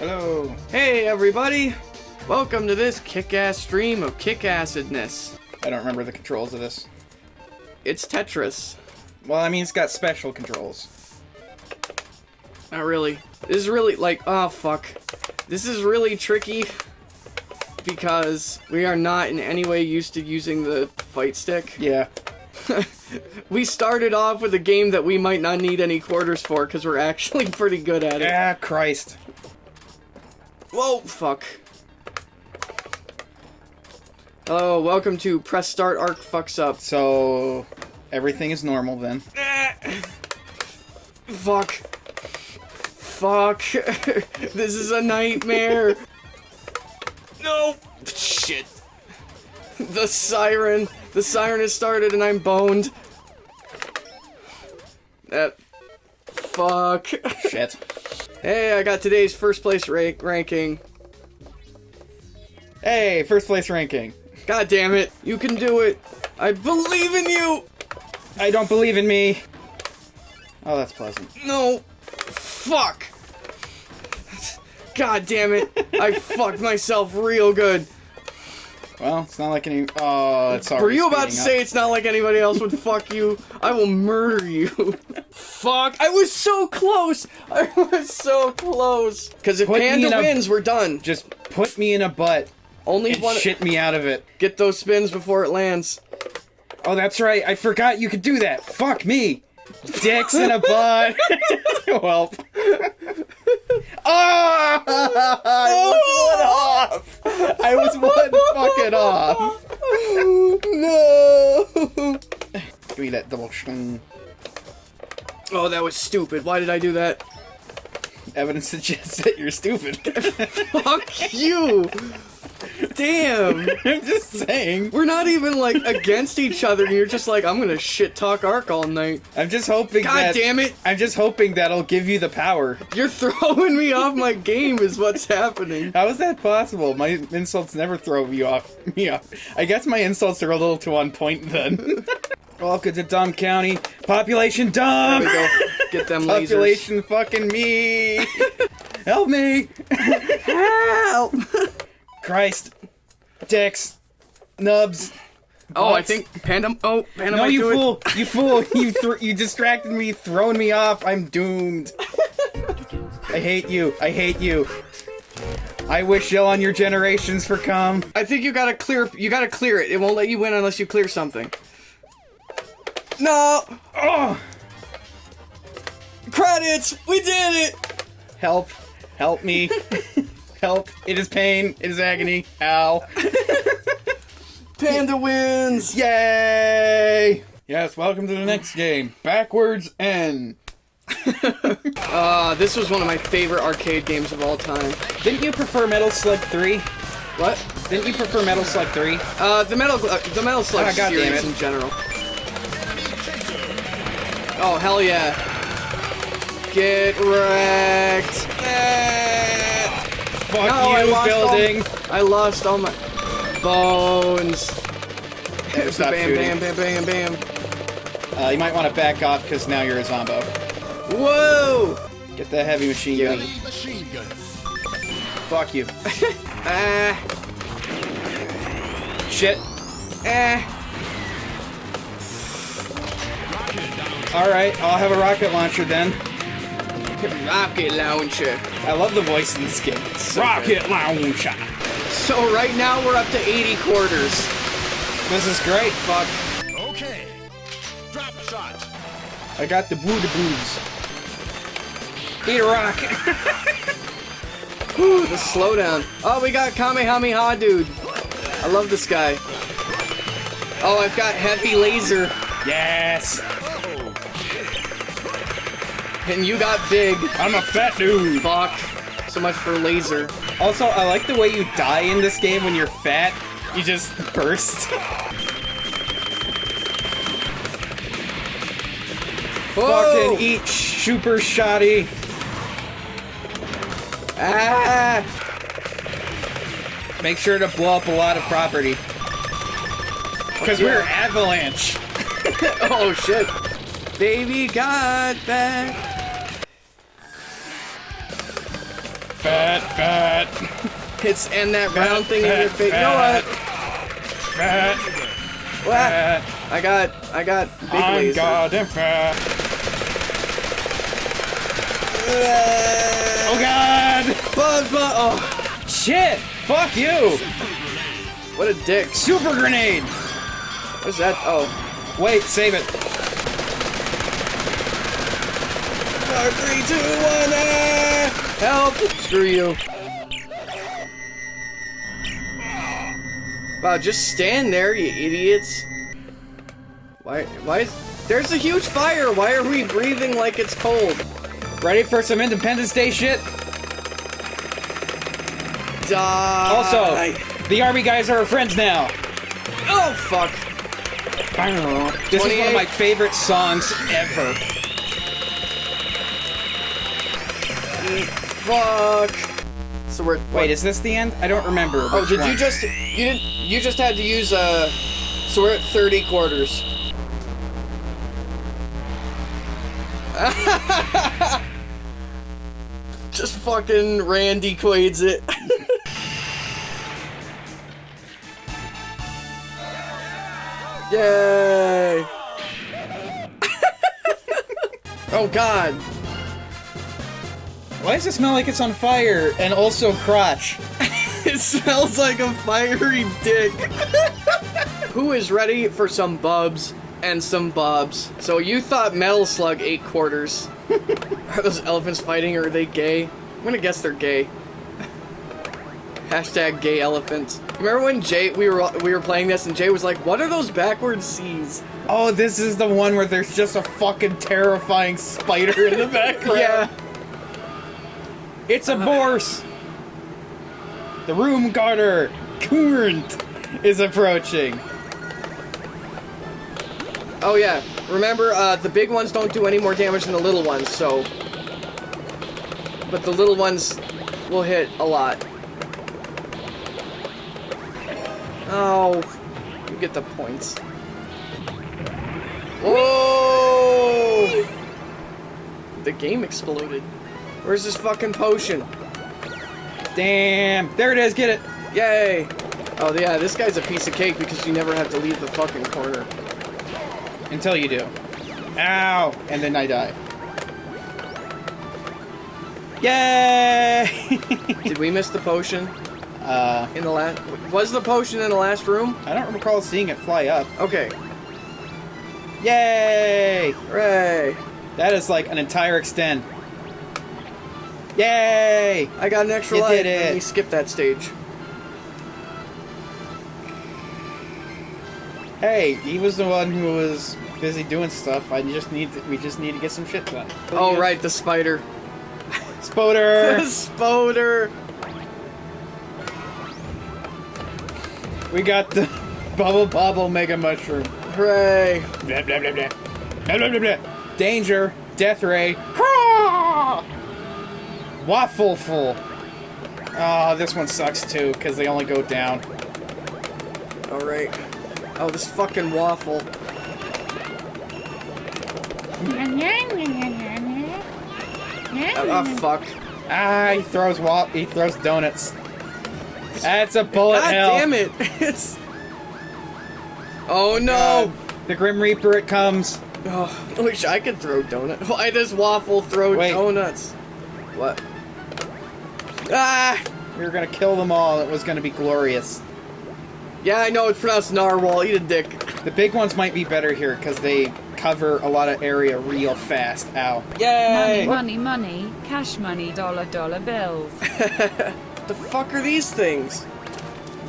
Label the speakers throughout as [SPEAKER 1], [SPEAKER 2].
[SPEAKER 1] Hello.
[SPEAKER 2] Hey everybody! Welcome to this kick-ass stream of kick-assedness.
[SPEAKER 1] I don't remember the controls of this.
[SPEAKER 2] It's Tetris.
[SPEAKER 1] Well, I mean, it's got special controls.
[SPEAKER 2] Not really. This is really like, oh fuck. This is really tricky because we are not in any way used to using the fight stick.
[SPEAKER 1] Yeah.
[SPEAKER 2] We started off with a game that we might not need any quarters for because we're actually pretty good at it.
[SPEAKER 1] Ah, Christ.
[SPEAKER 2] Whoa, fuck. Hello, welcome to Press Start Arc Fucks Up.
[SPEAKER 1] So, everything is normal then.
[SPEAKER 2] Fuck. Fuck. this is a nightmare. no. Shit. The siren. The siren has started and I'm boned. That. Fuck.
[SPEAKER 1] Shit.
[SPEAKER 2] hey, I got today's first place ra ranking.
[SPEAKER 1] Hey, first place ranking.
[SPEAKER 2] God damn it. You can do it. I believe in you.
[SPEAKER 1] I don't believe in me. Oh, that's pleasant.
[SPEAKER 2] No. Fuck. God damn it. I fucked myself real good.
[SPEAKER 1] Well, it's not like any. Oh, it's already
[SPEAKER 2] Were you about to
[SPEAKER 1] speeding
[SPEAKER 2] say it's not like anybody else would fuck you? I will murder you. Fuck. I was so close. I was so close. Because if
[SPEAKER 1] Put
[SPEAKER 2] Panda
[SPEAKER 1] in a-
[SPEAKER 2] wins, we're done.
[SPEAKER 1] Just put me in a butt
[SPEAKER 2] Only
[SPEAKER 1] and
[SPEAKER 2] one.
[SPEAKER 1] shit me out of it.
[SPEAKER 2] Get those spins before it lands.
[SPEAKER 1] Oh, that's right. I forgot you could do that. Fuck me. Dicks in a butt. well. Oh! I was one off. I was one fucking off.
[SPEAKER 2] no.
[SPEAKER 1] Give me that double.
[SPEAKER 2] Oh, that was stupid. Why did I do that?
[SPEAKER 1] Evidence suggests that you're stupid.
[SPEAKER 2] Fuck you. Damn.
[SPEAKER 1] I'm just saying.
[SPEAKER 2] We're not even like against each other, and you're just like, I'm gonna shit talk Ark all night.
[SPEAKER 1] I'm just hoping
[SPEAKER 2] God
[SPEAKER 1] that.
[SPEAKER 2] damn it!
[SPEAKER 1] I'm just hoping that'll give you the power.
[SPEAKER 2] You're throwing me off my game, is what's happening.
[SPEAKER 1] How is that possible? My insults never throw me off. Me off. I guess my insults are a little too on point then. Welcome to Dumb County. Population dumb.
[SPEAKER 2] There we go. Get them lasers.
[SPEAKER 1] Population fucking me. Help me.
[SPEAKER 2] Help!
[SPEAKER 1] Christ. Dicks. Nubs.
[SPEAKER 2] Oh, I think Panda. Oh, Panda
[SPEAKER 1] No,
[SPEAKER 2] might
[SPEAKER 1] you
[SPEAKER 2] do
[SPEAKER 1] fool! You fool! You thr you distracted me, throwing me off. I'm doomed. I hate you. I hate you. I wish ill on your generations for come.
[SPEAKER 2] I think you gotta clear. You gotta clear it. It won't let you win unless you clear something. No
[SPEAKER 1] Oh,
[SPEAKER 2] credits. We did it.
[SPEAKER 1] help! Help me! help! It is pain. It is agony. Ow!
[SPEAKER 2] Panda wins.
[SPEAKER 1] Yay! Yes. Welcome to the next game. Backwards N.
[SPEAKER 2] Uh, this was one of my favorite arcade games of all time.
[SPEAKER 1] Didn't you prefer Metal Slug Three?
[SPEAKER 2] What?
[SPEAKER 1] Didn't you prefer Metal Slug Three?
[SPEAKER 2] Uh, the metal, uh, the metal slug
[SPEAKER 1] Ah,
[SPEAKER 2] series in general. Oh hell yeah! Get wrecked! Eh.
[SPEAKER 1] Fuck
[SPEAKER 2] No, I
[SPEAKER 1] you,
[SPEAKER 2] lost all-
[SPEAKER 1] building.
[SPEAKER 2] I lost all my bones.
[SPEAKER 1] Stop
[SPEAKER 2] bam,
[SPEAKER 1] shooting.
[SPEAKER 2] bam, bam, bam, bam.
[SPEAKER 1] Uh, you might want to back off because now you're a zombo.
[SPEAKER 2] Whoa!
[SPEAKER 1] Get the heavy machine gun.
[SPEAKER 3] Machine gun.
[SPEAKER 1] Fuck you.
[SPEAKER 2] Ah,
[SPEAKER 1] Shit.
[SPEAKER 2] eh.
[SPEAKER 1] Alright, I'll have a rocket launcher then.
[SPEAKER 2] Rocket launcher.
[SPEAKER 1] I love the voice in this game.
[SPEAKER 2] So
[SPEAKER 1] rocket launcher.
[SPEAKER 2] So right now we're up to 80 quarters.
[SPEAKER 1] This is great.
[SPEAKER 2] Fuck.
[SPEAKER 3] Okay. Drop shot.
[SPEAKER 1] I got the boo boobs. Eat a rock.
[SPEAKER 2] Whew, the slowdown. Oh, we got Kamehameha dude. I love this guy. Oh, I've got heavy laser.
[SPEAKER 1] yes.
[SPEAKER 2] And you got big.
[SPEAKER 1] I'm a fat dude.
[SPEAKER 2] Fuck. So much for laser.
[SPEAKER 1] Also, I like the way you die in this game when you're fat. You just burst.
[SPEAKER 2] Whoa!
[SPEAKER 1] Fucking eat super shoddy.
[SPEAKER 2] Ah!
[SPEAKER 1] Make sure to blow up a lot of property. Because we're Avalanche.
[SPEAKER 2] Oh shit. Baby got back.
[SPEAKER 1] Fat, fat,
[SPEAKER 2] It's and that round thing in your face. You know what?
[SPEAKER 1] fat,
[SPEAKER 2] What?
[SPEAKER 1] fat.
[SPEAKER 2] I got, I got big
[SPEAKER 1] I'm
[SPEAKER 2] laser.
[SPEAKER 1] goddamn fat.
[SPEAKER 2] Oh
[SPEAKER 1] Oh god!
[SPEAKER 2] Buzz, buzz. Oh,
[SPEAKER 1] Shit! Fuck you!
[SPEAKER 2] what a dick.
[SPEAKER 1] Super grenade!
[SPEAKER 2] What's that? Oh.
[SPEAKER 1] Wait, save it.
[SPEAKER 2] Four, three, two, one, ah! Help! Screw you. Wow, just stand there, you idiots. Why, why is... There's a huge fire! Why are we breathing like it's cold?
[SPEAKER 1] Ready for some Independence Day shit?
[SPEAKER 2] Die!
[SPEAKER 1] Also, the army guys are our friends now.
[SPEAKER 2] Oh, fuck.
[SPEAKER 1] This is one of my favorite songs ever.
[SPEAKER 2] Fuck. So we're...
[SPEAKER 1] Wait, is this the end? I don't remember.
[SPEAKER 2] Oh, did you just... You didn't... You just had to use, uh... So we're at 30 quarters. just fucking Randy Quaid's it. Yay! oh god.
[SPEAKER 1] Why does it smell like it's on fire and also crotch?
[SPEAKER 2] It smells like a fiery dick. Who is ready for some bubs and some bobs? So you thought Metal Slug ate quarters. are those elephants fighting or are they gay? I'm gonna guess they're gay. Hashtag gay elephants. Remember when Jay we were we were playing this and Jay was like, "What are those backwards C's?"
[SPEAKER 1] Oh, this is the one where there's just a fucking terrifying spider in the background.
[SPEAKER 2] Yeah.
[SPEAKER 1] It's a Borse! The room guarder, Kurnt, is approaching.
[SPEAKER 2] Oh yeah. Remember, uh, the big ones don't do any more damage than the little ones, so. But the little ones will hit a lot. Oh, you get the points. Whoa! The game exploded. Where's this fucking potion?
[SPEAKER 1] Damn, there it is, get it.
[SPEAKER 2] Yay! Oh yeah, this guy's a piece of cake because you never have to leave the fucking corner.
[SPEAKER 1] Until you do. Ow! And then I die. Yay!
[SPEAKER 2] Did we miss the potion
[SPEAKER 1] uh,
[SPEAKER 2] in the last? Was the potion in the last room?
[SPEAKER 1] I don't recall seeing it fly up.
[SPEAKER 2] Okay.
[SPEAKER 1] Yay!
[SPEAKER 2] Hooray!
[SPEAKER 1] That is like an entire extend. Yay!
[SPEAKER 2] I got an extra
[SPEAKER 1] You
[SPEAKER 2] life.
[SPEAKER 1] did it.
[SPEAKER 2] and we skipped that stage.
[SPEAKER 1] Hey, he was the one who was busy doing stuff. I just need to, we just need to get some shit done.
[SPEAKER 2] Oh right, the spider. The
[SPEAKER 1] Spoder!
[SPEAKER 2] spoder.
[SPEAKER 1] we got the Bubble Bobble Mega Mushroom.
[SPEAKER 2] Hooray!
[SPEAKER 1] Blah blah blah blah. Blah blah blah blah. Danger! Death Ray! Caw! Waffleful! Oh, this one sucks too, because they only go down.
[SPEAKER 2] All right. Oh, this fucking waffle. Oh, oh, fuck.
[SPEAKER 1] Ah, he throws wa- he throws donuts. That's a bullet
[SPEAKER 2] God
[SPEAKER 1] hell.
[SPEAKER 2] damn it! It's. Oh no!
[SPEAKER 1] God. The Grim Reaper it comes.
[SPEAKER 2] Oh, I wish I could throw donuts. Why does waffle throw
[SPEAKER 1] Wait.
[SPEAKER 2] donuts? What? Ah!
[SPEAKER 1] We were gonna kill them all. It was gonna be glorious.
[SPEAKER 2] Yeah, I know it's pronounced narwhal. Eat a dick.
[SPEAKER 1] The big ones might be better here because they cover a lot of area real fast. Ow. Yay!
[SPEAKER 4] Money, money, money, cash money, dollar, dollar bills.
[SPEAKER 2] The fuck are these things?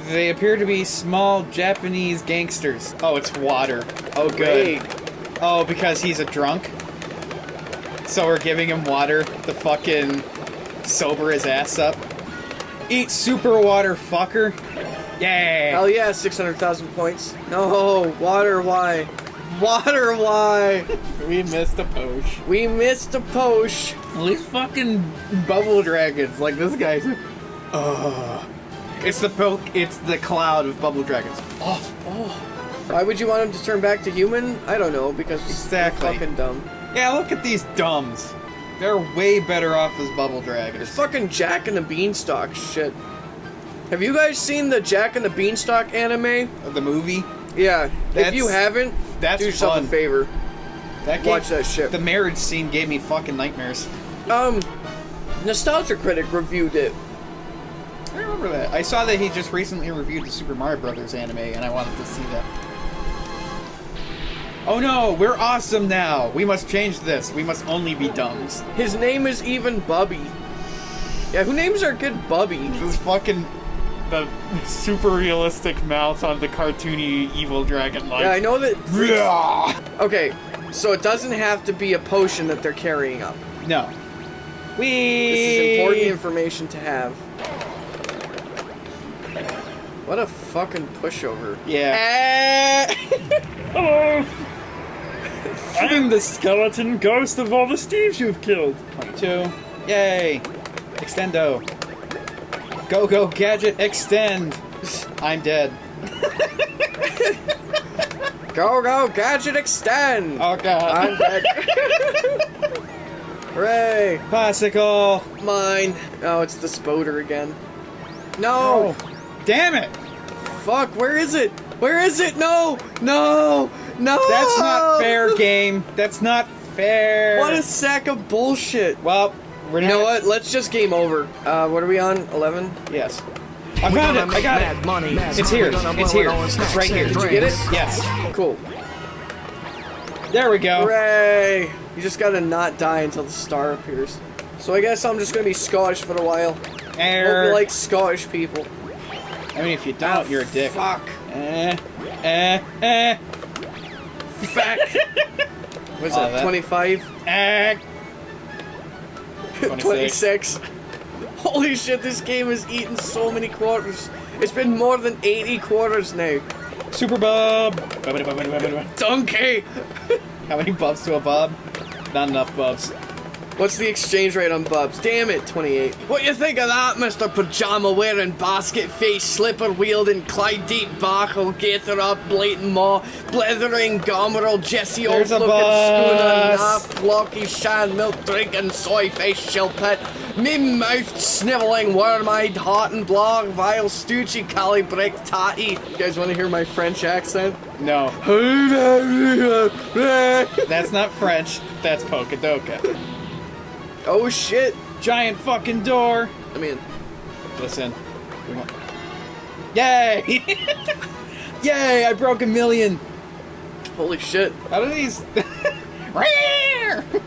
[SPEAKER 1] They appear to be small Japanese gangsters. Oh, it's water. Oh, good.
[SPEAKER 2] Wait.
[SPEAKER 1] Oh, because he's a drunk? So we're giving him water The fucking sober his ass up. Eat super water, fucker. Yay!
[SPEAKER 2] Hell yeah, 600,000 points. No, water, why? Water, why?
[SPEAKER 1] We missed a poach.
[SPEAKER 2] We missed a posh.
[SPEAKER 1] These fucking bubble dragons, like this guy's. Ugh. It's the poke. It's the cloud of bubble dragons. Oh, oh.
[SPEAKER 2] Why would you want him to turn back to human? I don't know, because
[SPEAKER 1] Exactly.
[SPEAKER 2] fucking dumb.
[SPEAKER 1] yeah. Look at these dumbs. They're way better off as bubble dragons.
[SPEAKER 2] Fucking Jack and the Beanstalk shit. Have you guys seen the Jack and the Beanstalk anime?
[SPEAKER 1] The movie.
[SPEAKER 2] Yeah. if you haven't,
[SPEAKER 1] that's
[SPEAKER 2] do yourself
[SPEAKER 1] fun.
[SPEAKER 2] a favor.
[SPEAKER 1] That
[SPEAKER 2] Watch that shit.
[SPEAKER 1] The marriage scene gave me fucking nightmares.
[SPEAKER 2] Um, Nostalgia Critic reviewed it.
[SPEAKER 1] I remember that. I saw that he just recently reviewed the Super Mario Brothers anime, and I wanted to see that. Oh no, we're awesome now. We must change this. We must only be dumbs.
[SPEAKER 2] His name is even Bubby. Yeah, who names are good Bubby?
[SPEAKER 1] This fucking
[SPEAKER 5] The super realistic mouth on the cartoony evil dragon like.
[SPEAKER 2] Yeah, I know that.
[SPEAKER 1] Yeah.
[SPEAKER 2] Okay, so it doesn't have to be a potion that they're carrying up.
[SPEAKER 1] No. We.
[SPEAKER 2] This is important information to have. What a fucking pushover.
[SPEAKER 1] Yeah.
[SPEAKER 2] Eh.
[SPEAKER 5] Hello! I'm the skeleton ghost of all the Steves you've killed.
[SPEAKER 1] Two. Yay. Extendo. Go go gadget extend. I'm dead.
[SPEAKER 2] Go, go, gadget extend!
[SPEAKER 1] Oh god.
[SPEAKER 2] I'm dead. Hooray!
[SPEAKER 1] Bicycle.
[SPEAKER 2] Mine. Oh, it's the Spoder again. No!
[SPEAKER 1] Oh. Damn it.
[SPEAKER 2] Fuck, where is it? Where is it? No! No! No!
[SPEAKER 1] That's not fair, game. That's not fair.
[SPEAKER 2] What a sack of bullshit.
[SPEAKER 1] Well, we're
[SPEAKER 2] You
[SPEAKER 1] not.
[SPEAKER 2] know what? Let's just game over. Uh, what are we on? 11?
[SPEAKER 1] Yes. I found it. I got it.
[SPEAKER 3] money.
[SPEAKER 1] It's here. It's here. It's right here.
[SPEAKER 2] Did you get it?
[SPEAKER 1] Yes.
[SPEAKER 2] Cool.
[SPEAKER 1] There we go.
[SPEAKER 2] Hooray! You just gotta not die until the star appears. So I guess I'm just gonna be Scottish for a while. Hope
[SPEAKER 1] Air.
[SPEAKER 2] you like Scottish people.
[SPEAKER 1] I mean, if you don't, you're a dick.
[SPEAKER 2] Fuck.
[SPEAKER 1] Eh. Eh. Eh.
[SPEAKER 2] Fuck. What's
[SPEAKER 1] Oh,
[SPEAKER 2] that?
[SPEAKER 1] that-
[SPEAKER 2] 25?
[SPEAKER 1] Eh.
[SPEAKER 2] 26. Holy shit, this game has eaten so many quarters. It's been more than 80 quarters now.
[SPEAKER 1] Super Bob.
[SPEAKER 2] Donkey!
[SPEAKER 1] How many bubs to a bob? Not enough bubs.
[SPEAKER 2] What's the exchange rate on Bubs? Damn it, 28. What you think of that, Mr. Pajama wearing, basket face, slipper wielding, Clyde deep barkle, gaither up, blatant maw, blethering, gomeril, Jesse old
[SPEAKER 1] There's a
[SPEAKER 2] looking schooner,
[SPEAKER 1] bus.
[SPEAKER 2] naff, blocky, shan, milk drinking, soy face, shilpit, mim mouthed, sniveling, worm eyed, hot and blog, vile, stoochy, calibrick, tatty. You guys want to hear my French accent?
[SPEAKER 1] No. That's not French. That's Pokadoka.
[SPEAKER 2] Oh shit.
[SPEAKER 1] Giant fucking door.
[SPEAKER 2] I mean,
[SPEAKER 1] Listen. we want- Yay! Yay! I broke a million.
[SPEAKER 2] holy shit.
[SPEAKER 1] How do these?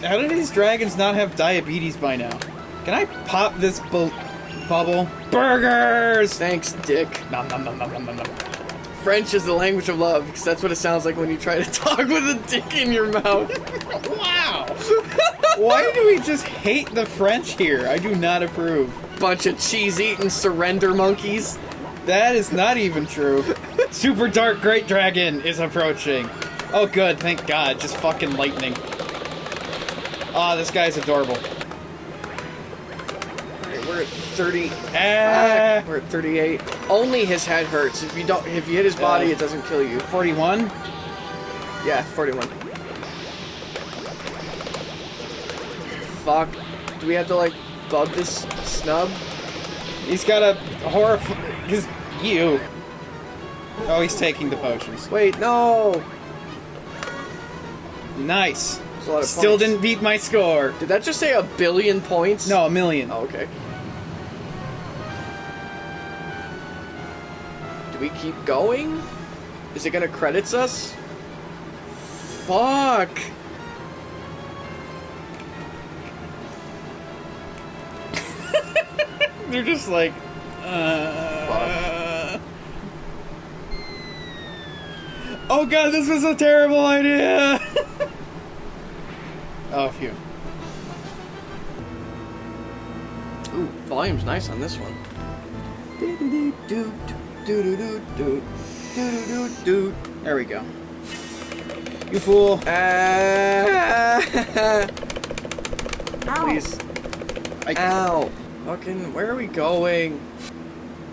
[SPEAKER 1] How do these dragons not have diabetes by now? Can I pop this bu- bubble? Burgers.
[SPEAKER 2] Thanks, dick.
[SPEAKER 1] Nom, nom, nom, nom, nom, nom, nom.
[SPEAKER 2] French is the language of love, because that's what it sounds like when you try to talk with a dick in your mouth.
[SPEAKER 1] Wow. Why do we just hate the French here? I do not approve.
[SPEAKER 2] Bunch of cheese eating surrender monkeys.
[SPEAKER 1] That is not even true. Super Dark Great Dragon is approaching. Oh, good. Thank God. Just fucking lightning. Ah, this guy's adorable.
[SPEAKER 2] We're at 30.
[SPEAKER 1] Ah,
[SPEAKER 2] We're at 38. Only his head hurts. If you don't, if you hit his body,
[SPEAKER 1] Yeah.
[SPEAKER 2] it doesn't kill you.
[SPEAKER 1] 41.
[SPEAKER 2] Yeah, 41. Fuck. Do we have to like bub this snub?
[SPEAKER 1] He's got a horror. His you. Oh, he's taking the potions.
[SPEAKER 2] Wait, no.
[SPEAKER 1] Nice.
[SPEAKER 2] A lot of
[SPEAKER 1] Still
[SPEAKER 2] points.
[SPEAKER 1] didn't beat my score.
[SPEAKER 2] Did that just say a billion points?
[SPEAKER 1] No, a million.
[SPEAKER 2] Oh, okay. We keep going? Is it gonna credits us? Fuck.
[SPEAKER 1] They're just like. Uh, oh god, this was a terrible idea. oh, phew.
[SPEAKER 2] Ooh, volume's nice on this one.
[SPEAKER 1] There we go. You fool.
[SPEAKER 2] Ah. Please.
[SPEAKER 1] I,
[SPEAKER 2] Ow. Fucking, where are we going?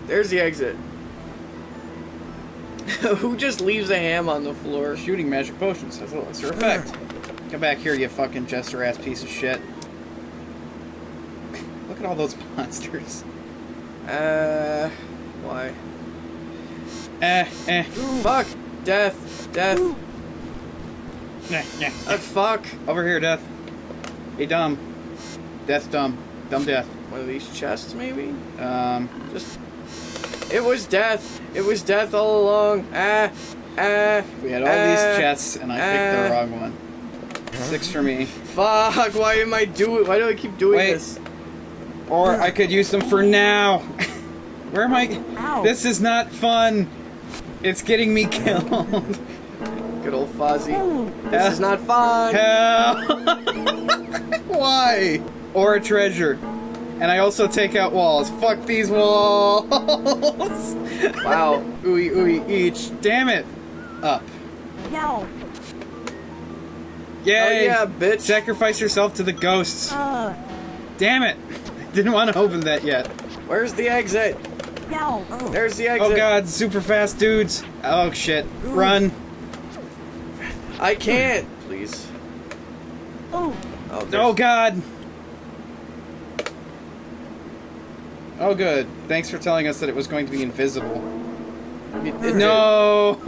[SPEAKER 2] There's the exit. Who just leaves a ham on the floor?
[SPEAKER 1] shooting magic potions has a lesser effect. Come back here, you fucking jester ass piece of shit. Look at all those monsters.
[SPEAKER 2] Uh, why?
[SPEAKER 1] Eh, eh.
[SPEAKER 2] Fuck! Death! Death!
[SPEAKER 1] Nah, nah.
[SPEAKER 2] Uh, fuck!
[SPEAKER 1] Over here, Death. Hey, dumb. Death, dumb. Dumb death.
[SPEAKER 2] One of these chests, maybe?
[SPEAKER 1] Um,
[SPEAKER 2] Just. It was death! It was death all along! Ah! Ah!
[SPEAKER 1] we had all
[SPEAKER 2] ah,
[SPEAKER 1] these chests, and I picked the wrong one. Six for me.
[SPEAKER 2] Fuck! Why am I doing? Why do I keep doing
[SPEAKER 1] Wait.
[SPEAKER 2] this?
[SPEAKER 1] Or I could use them for now. Where am I? Ow. This is not fun. It's getting me killed.
[SPEAKER 2] Good old Fozzie. This is not fun!
[SPEAKER 1] Hell. Why? Or a treasure. And I also take out walls. Fuck these walls.
[SPEAKER 2] Wow.
[SPEAKER 1] ooey ooey each. Damn it. Up.
[SPEAKER 6] No.
[SPEAKER 1] Yay.
[SPEAKER 2] Oh yeah, bitch.
[SPEAKER 1] Sacrifice yourself to the ghosts.
[SPEAKER 6] Uh,
[SPEAKER 1] Damn it. Didn't want to open that yet.
[SPEAKER 2] Where's the exit?
[SPEAKER 6] No.
[SPEAKER 2] There's the oh, exit.
[SPEAKER 1] Oh god, super fast dudes. Oh shit. Run.
[SPEAKER 2] I can't. Please.
[SPEAKER 6] Oh,
[SPEAKER 2] Oh,
[SPEAKER 1] Oh god. Oh good. Thanks for telling us that it was going to be invisible.
[SPEAKER 2] it- it did.
[SPEAKER 1] No.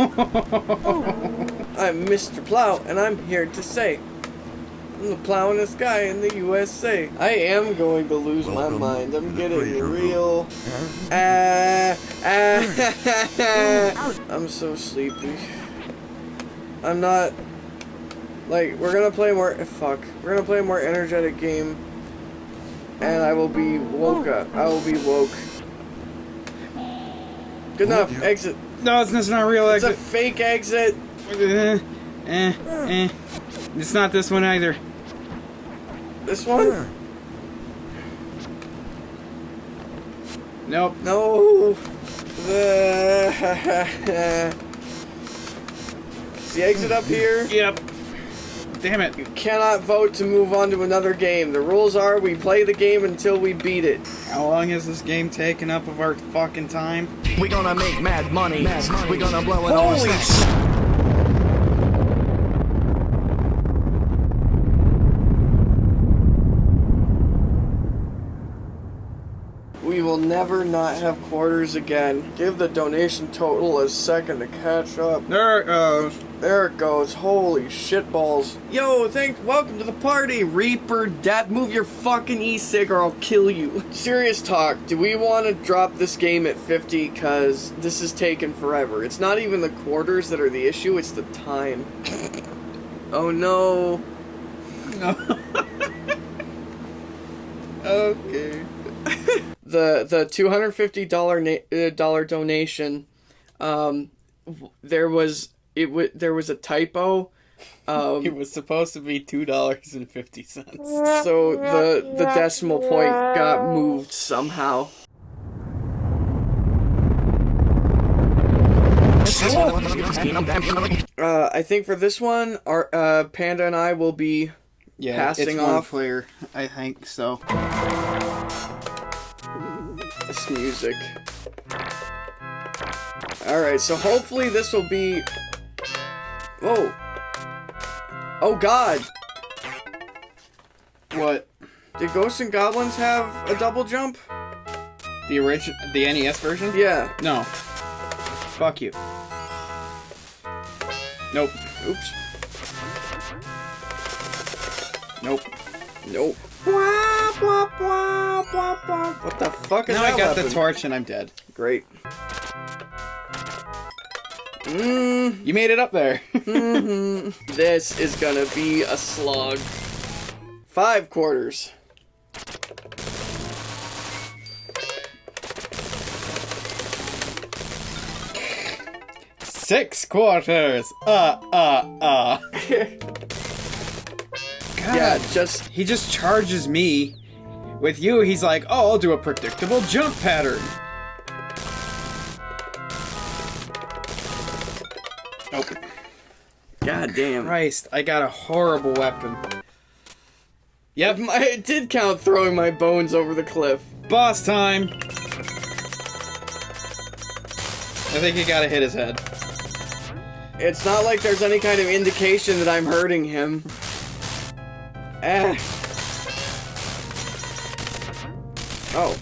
[SPEAKER 2] I'm Mr. Plow, and I'm here to say, I'm the plowingest guy in the USA. I am going to lose my mind. I'm getting real. Ah, ah, I'm so sleepy. I'm not. Like, we're gonna play more. Fuck. We're gonna play a more energetic game. And I will be woke up. I will be woke. Good enough. Exit.
[SPEAKER 1] no, it's, it's not real exit.
[SPEAKER 2] It's a fake exit.
[SPEAKER 1] Eh, eh, eh. It's not this one either.
[SPEAKER 2] This one?
[SPEAKER 1] Nope.
[SPEAKER 2] No. The, the exit up here.
[SPEAKER 1] Yep. Damn it.
[SPEAKER 2] You cannot vote to move on to another game. The rules are we play the game until we beat it.
[SPEAKER 1] How long has this game taken up of our fucking time?
[SPEAKER 3] We gonna make mad money. We gonna blow it all
[SPEAKER 2] Holy
[SPEAKER 3] stacks.
[SPEAKER 2] We will never not have quarters again. Give the donation total a second to catch up.
[SPEAKER 1] There it goes.
[SPEAKER 2] There it goes. Holy shitballs. Yo, thank welcome to the party, Reaper Death. Move your fucking e-cig or I'll kill you. Serious talk, do we want to drop this game at 50? Cause this is taking forever. It's not even the quarters that are the issue, it's the time. oh no. no.
[SPEAKER 1] Okay.
[SPEAKER 2] The the two hundred fifty dollar uh, dollar donation, um, there was it w- there was a typo. Um,
[SPEAKER 1] It was supposed to be two dollars and fifty cents.
[SPEAKER 2] so the the decimal point got moved somehow. Uh, I think for this one, our uh, Panda and I will be
[SPEAKER 1] Yeah,
[SPEAKER 2] Passing off.
[SPEAKER 1] player. I think so.
[SPEAKER 2] This music. All right, so hopefully this will be. Whoa! Oh God!
[SPEAKER 1] What?
[SPEAKER 2] Did Ghosts and Goblins have a double jump?
[SPEAKER 1] The original, the NES version?
[SPEAKER 2] Yeah.
[SPEAKER 1] No. Fuck you. Nope.
[SPEAKER 2] Oops.
[SPEAKER 1] Nope.
[SPEAKER 2] Nope. What the fuck is
[SPEAKER 1] Now
[SPEAKER 2] that
[SPEAKER 1] I got the torch and I'm dead.
[SPEAKER 2] Great. Mmm.
[SPEAKER 1] You made it up there.
[SPEAKER 2] This is gonna be a slog. Five quarters.
[SPEAKER 1] Six quarters. Uh, uh, uh. God.
[SPEAKER 2] Yeah, just
[SPEAKER 1] He just charges me. With you, he's like, oh, I'll do a predictable jump pattern. Nope.
[SPEAKER 2] god damn.
[SPEAKER 1] Christ, I got a horrible weapon. Yep,
[SPEAKER 2] My, it did count throwing my bones over the cliff.
[SPEAKER 1] boss time. I think he gotta hit his head.
[SPEAKER 2] It's not like there's any kind of indication that I'm hurting him. Ah. Oh,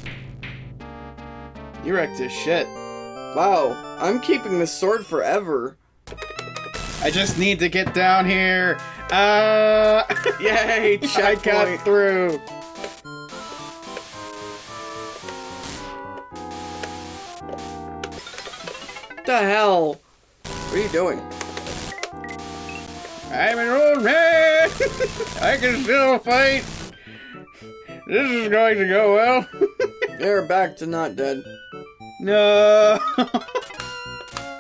[SPEAKER 1] You wrecked his shit.
[SPEAKER 2] wow. I'm keeping this sword forever.
[SPEAKER 1] I just need to get down here. Uh,
[SPEAKER 2] Yay,
[SPEAKER 1] I got through.
[SPEAKER 2] What the hell? What are you doing?
[SPEAKER 1] I'm an old man. I can still fight. This is going to go well.
[SPEAKER 2] They're back to not dead.
[SPEAKER 1] no.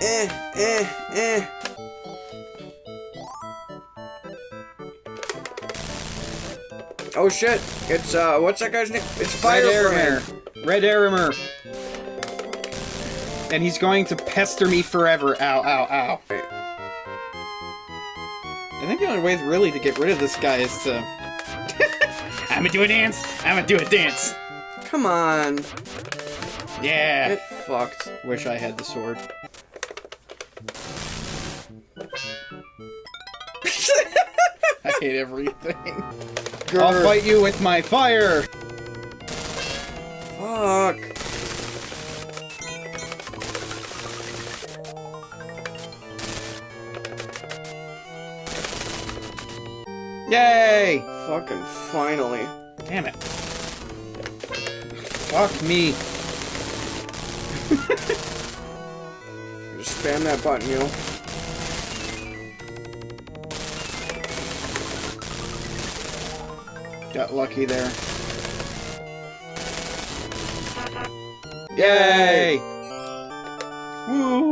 [SPEAKER 2] Eh, eh, eh. Oh shit! It's uh, what's that guy's name? It's Fire
[SPEAKER 1] Red Arremer. Red Arremer. And he's going to pester me forever. Ow, ow, ow. I think the only way really to get rid of this guy is to... I'ma do a dance. I'ma do a dance.
[SPEAKER 2] Come on,
[SPEAKER 1] Yeah.
[SPEAKER 2] get fucked.
[SPEAKER 1] Wish I had the sword. I hate everything. I'll fight you with my fire.
[SPEAKER 2] Fuck.
[SPEAKER 1] Yay!
[SPEAKER 2] Fucking finally.
[SPEAKER 1] Damn it. Fuck me.
[SPEAKER 2] Just spam that button, yo.
[SPEAKER 1] Got lucky there.
[SPEAKER 2] Yay!
[SPEAKER 1] Woo!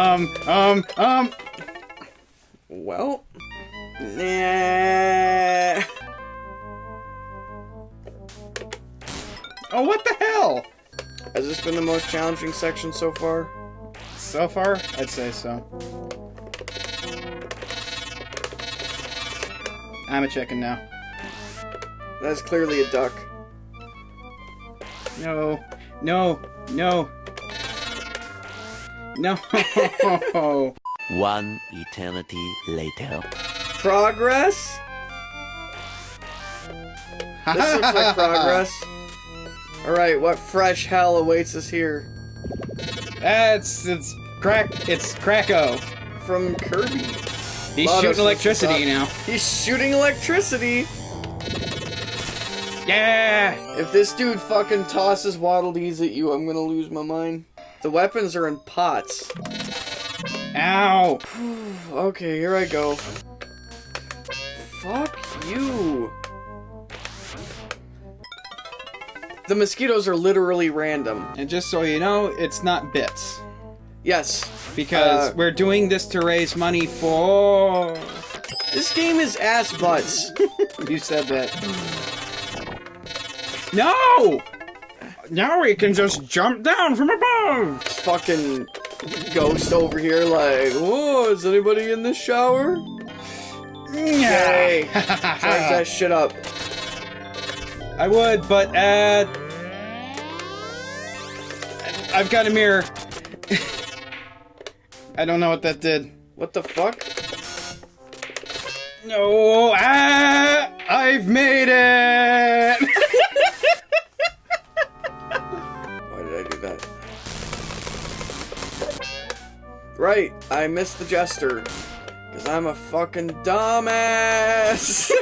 [SPEAKER 1] Um, um, um.
[SPEAKER 2] Well. Nah.
[SPEAKER 1] Oh, what the hell?
[SPEAKER 2] Has this been the most challenging section so far?
[SPEAKER 1] So far, I'd say so. I'm a chicken now.
[SPEAKER 2] That's clearly a duck.
[SPEAKER 1] No, no, no. No.
[SPEAKER 7] One eternity later.
[SPEAKER 2] Progress? This looks like progress. Alright, what fresh hell awaits us here?
[SPEAKER 1] That's it's crack. It's Kracko.
[SPEAKER 2] From Kirby.
[SPEAKER 1] He's
[SPEAKER 2] Lotto
[SPEAKER 1] shooting electricity
[SPEAKER 2] up.
[SPEAKER 1] now.
[SPEAKER 2] He's shooting electricity!
[SPEAKER 1] Yeah.
[SPEAKER 2] If this dude fucking tosses Waddle Dees at you, I'm gonna lose my mind. The weapons are in pots.
[SPEAKER 1] Ow.
[SPEAKER 2] Okay, here I go. Fuck you. The mosquitoes are literally random.
[SPEAKER 1] And just so you know, it's not bits
[SPEAKER 2] Yes.
[SPEAKER 1] because
[SPEAKER 2] Uh,
[SPEAKER 1] we're doing this to raise money for.
[SPEAKER 2] This game is ass butts.
[SPEAKER 1] You said that. No. Now we can just jump down from above.
[SPEAKER 2] fucking ghost over here like, whoa, is anybody in the shower? Yay. Charge that shit up.
[SPEAKER 1] I would, but uh, I've got a mirror. I don't know what that did.
[SPEAKER 2] What the fuck?
[SPEAKER 1] No, ah, I've made it.
[SPEAKER 2] Right, I missed the jester. Because I'm a fucking dumbass.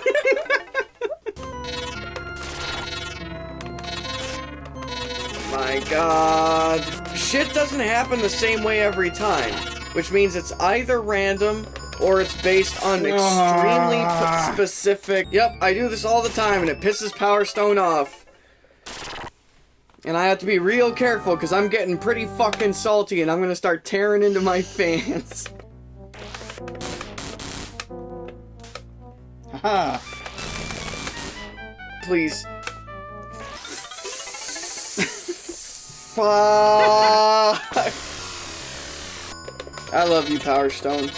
[SPEAKER 2] My god. Shit doesn't happen the same way every time. Which means it's either random or it's based on extremely
[SPEAKER 1] Ah.
[SPEAKER 2] specific. Yep, I do this all the time and it pisses Power Stone off. And I have to be real careful because I'm getting pretty fucking salty and I'm gonna start tearing into my fans.
[SPEAKER 1] Haha.
[SPEAKER 2] Please. Fuck. I love you, Power Stone.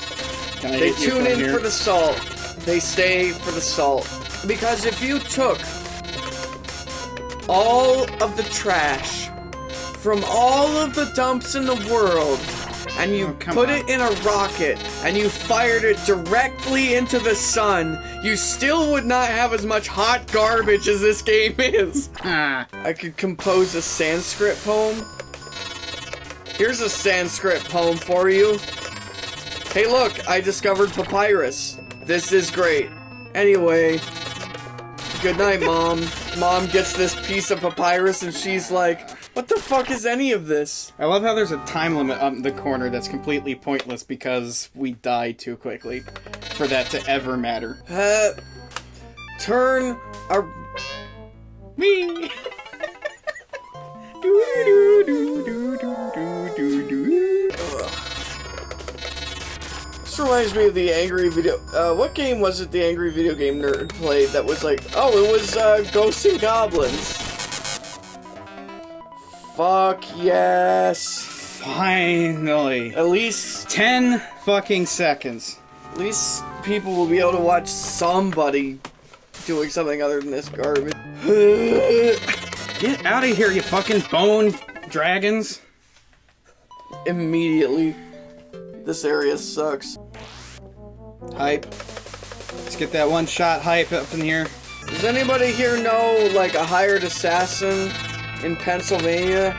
[SPEAKER 2] They tune in
[SPEAKER 1] here?
[SPEAKER 2] for the salt. They stay for the salt. Because if you took all of the trash from all of the dumps in the world and you
[SPEAKER 1] Oh,
[SPEAKER 2] put
[SPEAKER 1] on.
[SPEAKER 2] it in a rocket and you fired it directly into the sun, you still would not have as much hot garbage as this game is.
[SPEAKER 1] Ah,
[SPEAKER 2] I could compose a Sanskrit poem. Here's a Sanskrit poem for you. Hey look, I discovered papyrus. This is great. Anyway, good night, Mom. Mom gets this piece of papyrus and she's like, what the fuck is any of this?
[SPEAKER 1] I love how there's a time limit on the corner that's completely pointless because we die too quickly for that to ever matter.
[SPEAKER 2] Uh, turn a
[SPEAKER 1] Me.
[SPEAKER 2] This reminds me of the angry video. Uh, what game was it? The angry video game nerd played that was like, oh, it was uh, Ghosts and Goblins. Fuck yes.
[SPEAKER 1] Finally.
[SPEAKER 2] At least,
[SPEAKER 1] Ten fucking seconds.
[SPEAKER 2] at least people will be able to watch somebody doing something other than this garbage.
[SPEAKER 1] Get out of here, you fucking bone dragons.
[SPEAKER 2] Immediately, this area sucks.
[SPEAKER 1] Hype. Let's get that one shot hype up in here.
[SPEAKER 2] Does anybody here know like a hired assassin in Pennsylvania?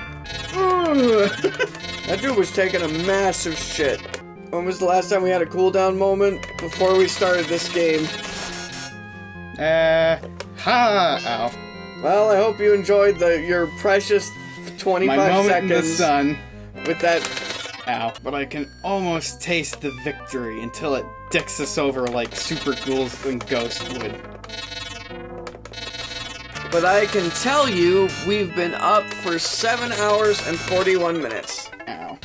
[SPEAKER 2] That dude was taking a massive shit. When was the last time we had a cooldown moment? Before we started this game.
[SPEAKER 1] Uh, ha, ow.
[SPEAKER 2] Well, I hope you enjoyed the your precious 25
[SPEAKER 1] My moment
[SPEAKER 2] seconds
[SPEAKER 1] in the sun.
[SPEAKER 2] with that.
[SPEAKER 1] Ow. But I can almost taste the victory until it dicks us over like super ghouls and ghosts would.
[SPEAKER 2] But I can tell you, we've been up for 7 hours and 41 minutes.
[SPEAKER 1] Ow.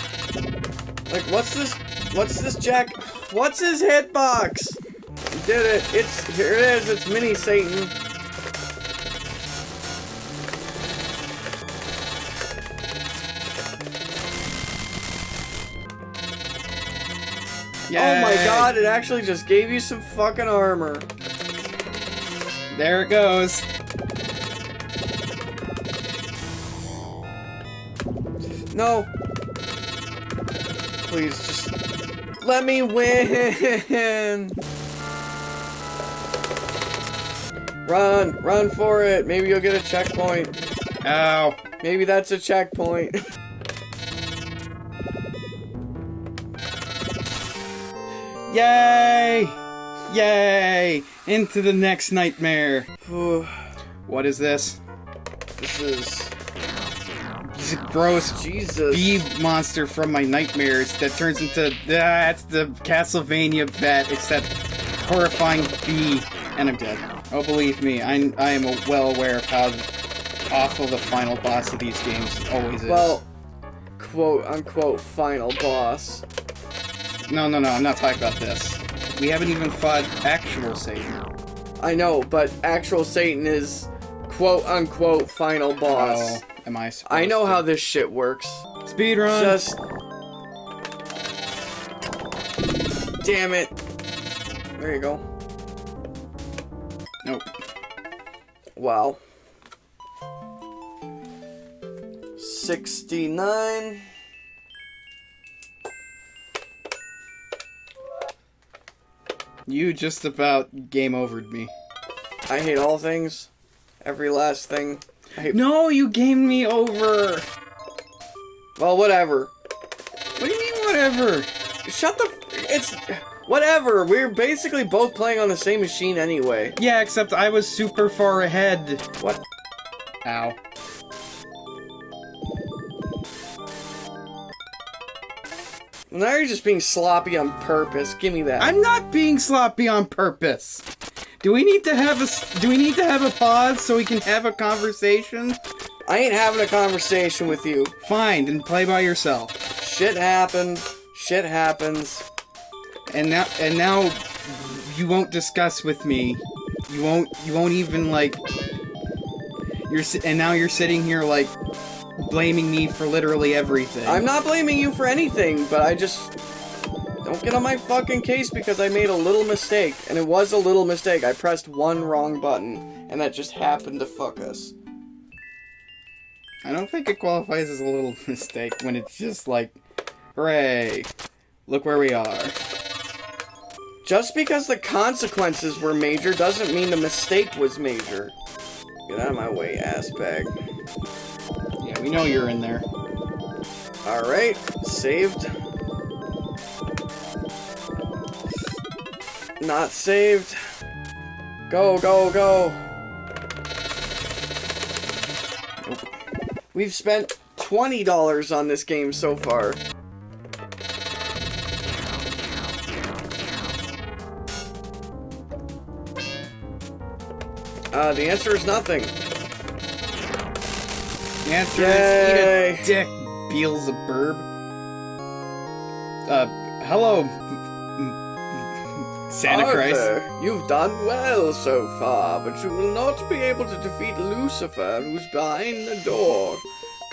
[SPEAKER 2] Like, what's this? What's this Jack? What's his hitbox? You did it. It's here. It is. It's Mini Satan. Oh my god! It actually just gave you some fucking armor.
[SPEAKER 1] There it goes.
[SPEAKER 2] No. Please just let me win. Run, run for it. Maybe you'll get a checkpoint.
[SPEAKER 1] Ow.
[SPEAKER 2] Maybe that's a checkpoint.
[SPEAKER 1] Yay! Yay! Into the next nightmare. What is this?
[SPEAKER 2] this is
[SPEAKER 1] a gross
[SPEAKER 2] Jesus.
[SPEAKER 1] bee monster from my nightmares that turns into that's the Castlevania vet, except horrifying bee, and I'm dead. Oh, believe me, I I am well aware of how awful the final boss of these games always is.
[SPEAKER 2] Well, quote unquote final boss.
[SPEAKER 1] No, no, no, I'm not talking about this. We haven't even fought actual Satan.
[SPEAKER 2] I know, but actual Satan is quote unquote final boss.
[SPEAKER 1] Oh, am I?
[SPEAKER 2] I know
[SPEAKER 1] supposed
[SPEAKER 2] how this shit works.
[SPEAKER 1] Speed run.
[SPEAKER 2] Just. Damn it. There you go.
[SPEAKER 1] Nope.
[SPEAKER 2] Wow. 69.
[SPEAKER 1] You just about game overed me.
[SPEAKER 2] I hate all things. Every last thing.
[SPEAKER 1] No, you gamed me over.
[SPEAKER 2] Well, whatever.
[SPEAKER 1] What do you mean, whatever?
[SPEAKER 2] Shut the. It's. Whatever. We're basically both playing on the same machine anyway.
[SPEAKER 1] Yeah, except I was super far ahead.
[SPEAKER 2] What?
[SPEAKER 1] Ow.
[SPEAKER 2] Now you're just being sloppy on purpose. Give me that.
[SPEAKER 1] I'm not being sloppy on purpose. Do we need to have a do we need to have a pause so we can have a conversation?
[SPEAKER 2] I ain't having a conversation with you.
[SPEAKER 1] Fine, then play by yourself.
[SPEAKER 2] Shit happened. Shit happens.
[SPEAKER 1] And now and now you won't discuss with me. You won't you won't even like you're and now you're sitting here like blaming me for literally everything.
[SPEAKER 2] I'm not blaming you for anything, but I just don't get on my fucking case because I made a little mistake, and it was a little mistake. I pressed one wrong button, and that just happened to fuck us.
[SPEAKER 1] I don't think it qualifies as a little mistake when it's just like, hooray, look where we are.
[SPEAKER 2] Just because the consequences were major doesn't mean the mistake was major. Get out of my way, ass bag.
[SPEAKER 1] Yeah, we know you're in there.
[SPEAKER 2] Alright, saved. Not saved. Go, go, go. We've spent $20 on this game so far. Uh, the answer is nothing.
[SPEAKER 1] The answer
[SPEAKER 2] Yay.
[SPEAKER 1] is eat a dick, Beelzebub. Uh, hello, Santa Christ.
[SPEAKER 2] You've done well so far, but you will not be able to defeat Lucifer, who's behind the door.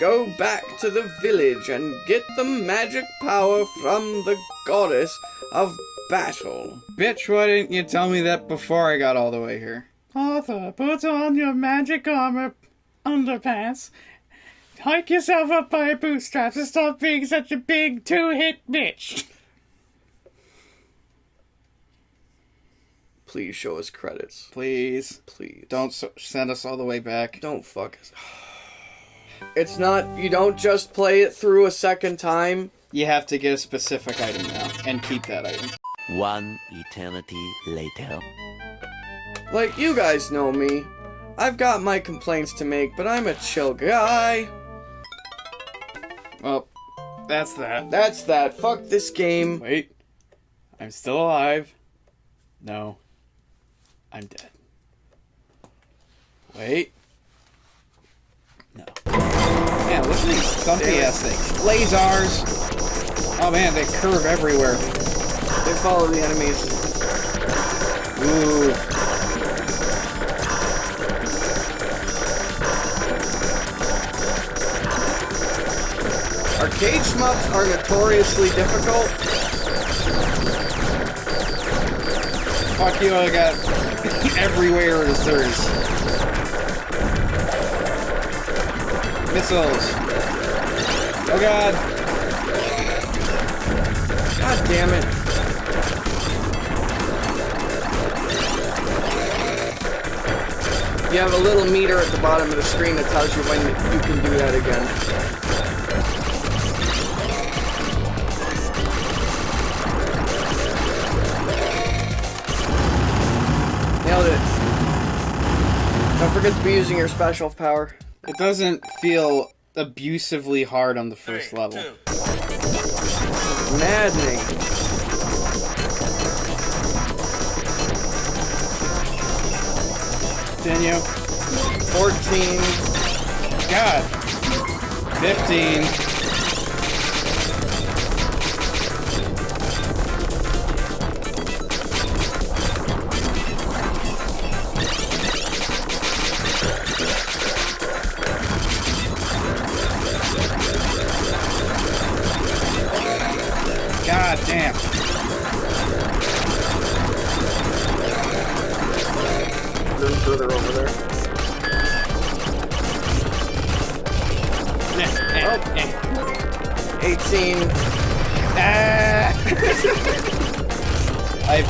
[SPEAKER 2] Go back to the village and get the magic power from the goddess of battle.
[SPEAKER 1] Bitch, why didn't you tell me that before I got all the way here? Arthur, put on your magic armor underpants. Hike yourself up by your bootstraps and stop being such a big two-hit bitch.
[SPEAKER 2] Please show us credits.
[SPEAKER 1] Please,
[SPEAKER 2] Please.
[SPEAKER 1] don't s send us all the way back.
[SPEAKER 2] Don't fuck us. It's not, you don't just play it through a second time.
[SPEAKER 1] You have to get a specific item now, and keep that item.
[SPEAKER 7] One eternity later.
[SPEAKER 2] Like, you guys know me. I've got my complaints to make, but I'm a chill guy.
[SPEAKER 1] Well, that's that.
[SPEAKER 2] That's that. Fuck this game.
[SPEAKER 1] Wait, I'm still alive. No, I'm dead. Wait. No. Man, look at these stumpy ass things. Lasers. Oh man, they curve everywhere.
[SPEAKER 2] They follow the enemies.
[SPEAKER 1] Ooh.
[SPEAKER 2] Arcade shmups are notoriously difficult.
[SPEAKER 1] Fuck you, I got everywhere is theirs. Missiles. Oh god.
[SPEAKER 2] God damn it. You have a little meter at the bottom of the screen that tells you when you can do that again. Don't to be using your special power.
[SPEAKER 1] It doesn't feel abusively hard on the first level.
[SPEAKER 2] Maddening.
[SPEAKER 1] Continue.
[SPEAKER 2] 14.
[SPEAKER 1] God. 15.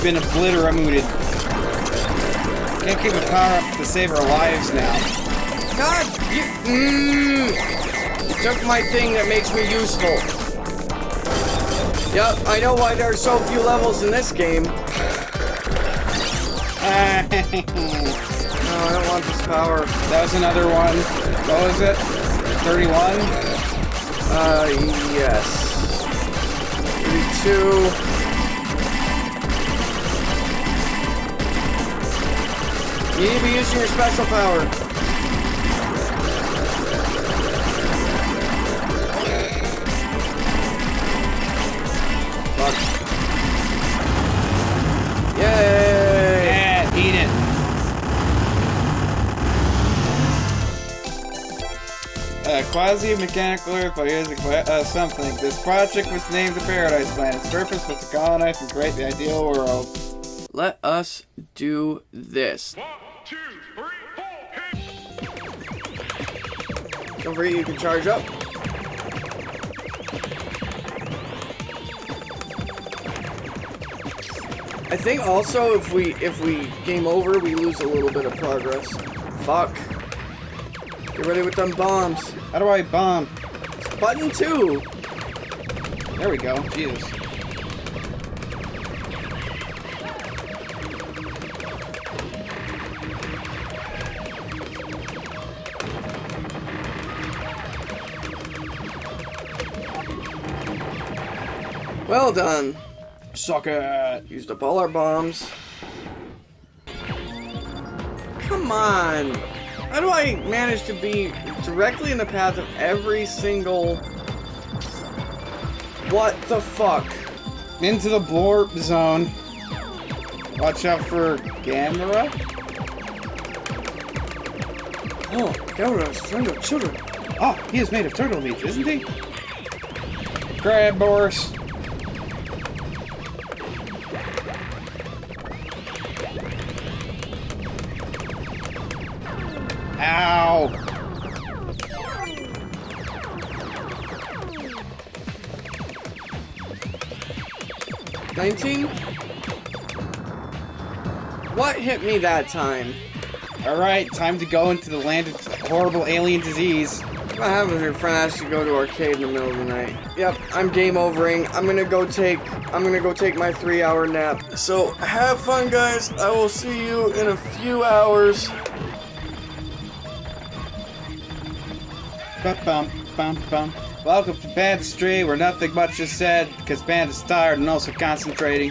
[SPEAKER 1] Been obliterated. Can't keep a power up to save our lives now.
[SPEAKER 2] God, you, mm, you took my thing that makes me useful. Yep, I know why there are so few levels in this game. No, I don't want this power.
[SPEAKER 1] that was another one. What was it? 31?
[SPEAKER 2] Uh, yes. 32. You need to be using your special power. Fuck. Yay!
[SPEAKER 1] Yeah, eat it. Uh, quasi-mechanical Earth by using uh, something. This project was named the Paradise Planet. Its purpose was to colonize and create the ideal world.
[SPEAKER 2] Let us do this. Don't forget you can charge up. I think also if we if we game over, we lose a little bit of progress. Fuck. Get ready with them bombs.
[SPEAKER 1] How do I bomb?
[SPEAKER 2] Button two.
[SPEAKER 1] There we go. Jesus.
[SPEAKER 2] Well done.
[SPEAKER 1] Suck it.
[SPEAKER 2] Used up all our bombs. Come on. How do I manage to be directly in the path of every single... What the fuck?
[SPEAKER 1] Into the blorp zone. Watch out for Gamera.
[SPEAKER 2] Oh, Gamera is friend of children.
[SPEAKER 1] Oh, he is made of turtle meat, isn't he? Crab Boris. Ow!
[SPEAKER 2] Nineteen? What hit me that time?
[SPEAKER 1] Alright, time to go into the land of horrible alien disease.
[SPEAKER 2] What happens if your friend asks you to go to arcade in the middle of the night? Yep, I'm game overing. I'm gonna go take I'm gonna go take my three hour nap. So have fun guys. I will see you in a few hours.
[SPEAKER 1] Bum, bum, bum. Welcome to Bandistry, where nothing much is said, because Band is tired and also concentrating.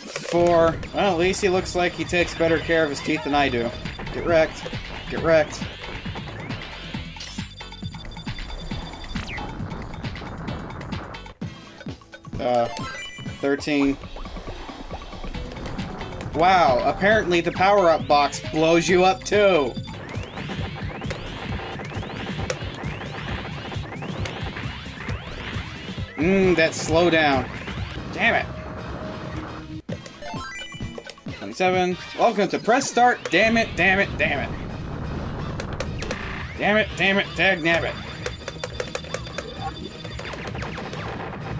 [SPEAKER 1] Four. Well, at least he looks like he takes better care of his teeth than I do. Get wrecked. Get wrecked. Uh, 13. Wow, apparently the power-up box blows you up too. Mmm, that slow down. Damn it. 27. Welcome to Press Start. Damn it, damn it, damn it. Damn it, damn it, dag nabbit.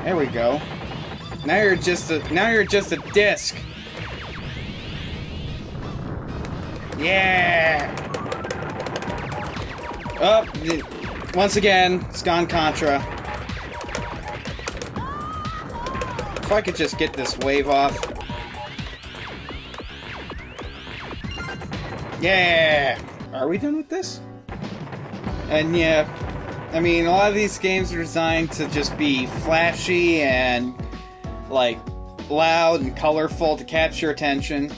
[SPEAKER 1] There we go. Now you're just a now you're just a disc. Yeah. Up. Oh, once again, it's gone Contra. If I could just get this wave off. Yeah. Are we done with this? And yeah, I mean, a lot of these games are designed to just be flashy and like loud and colorful to catch your attention.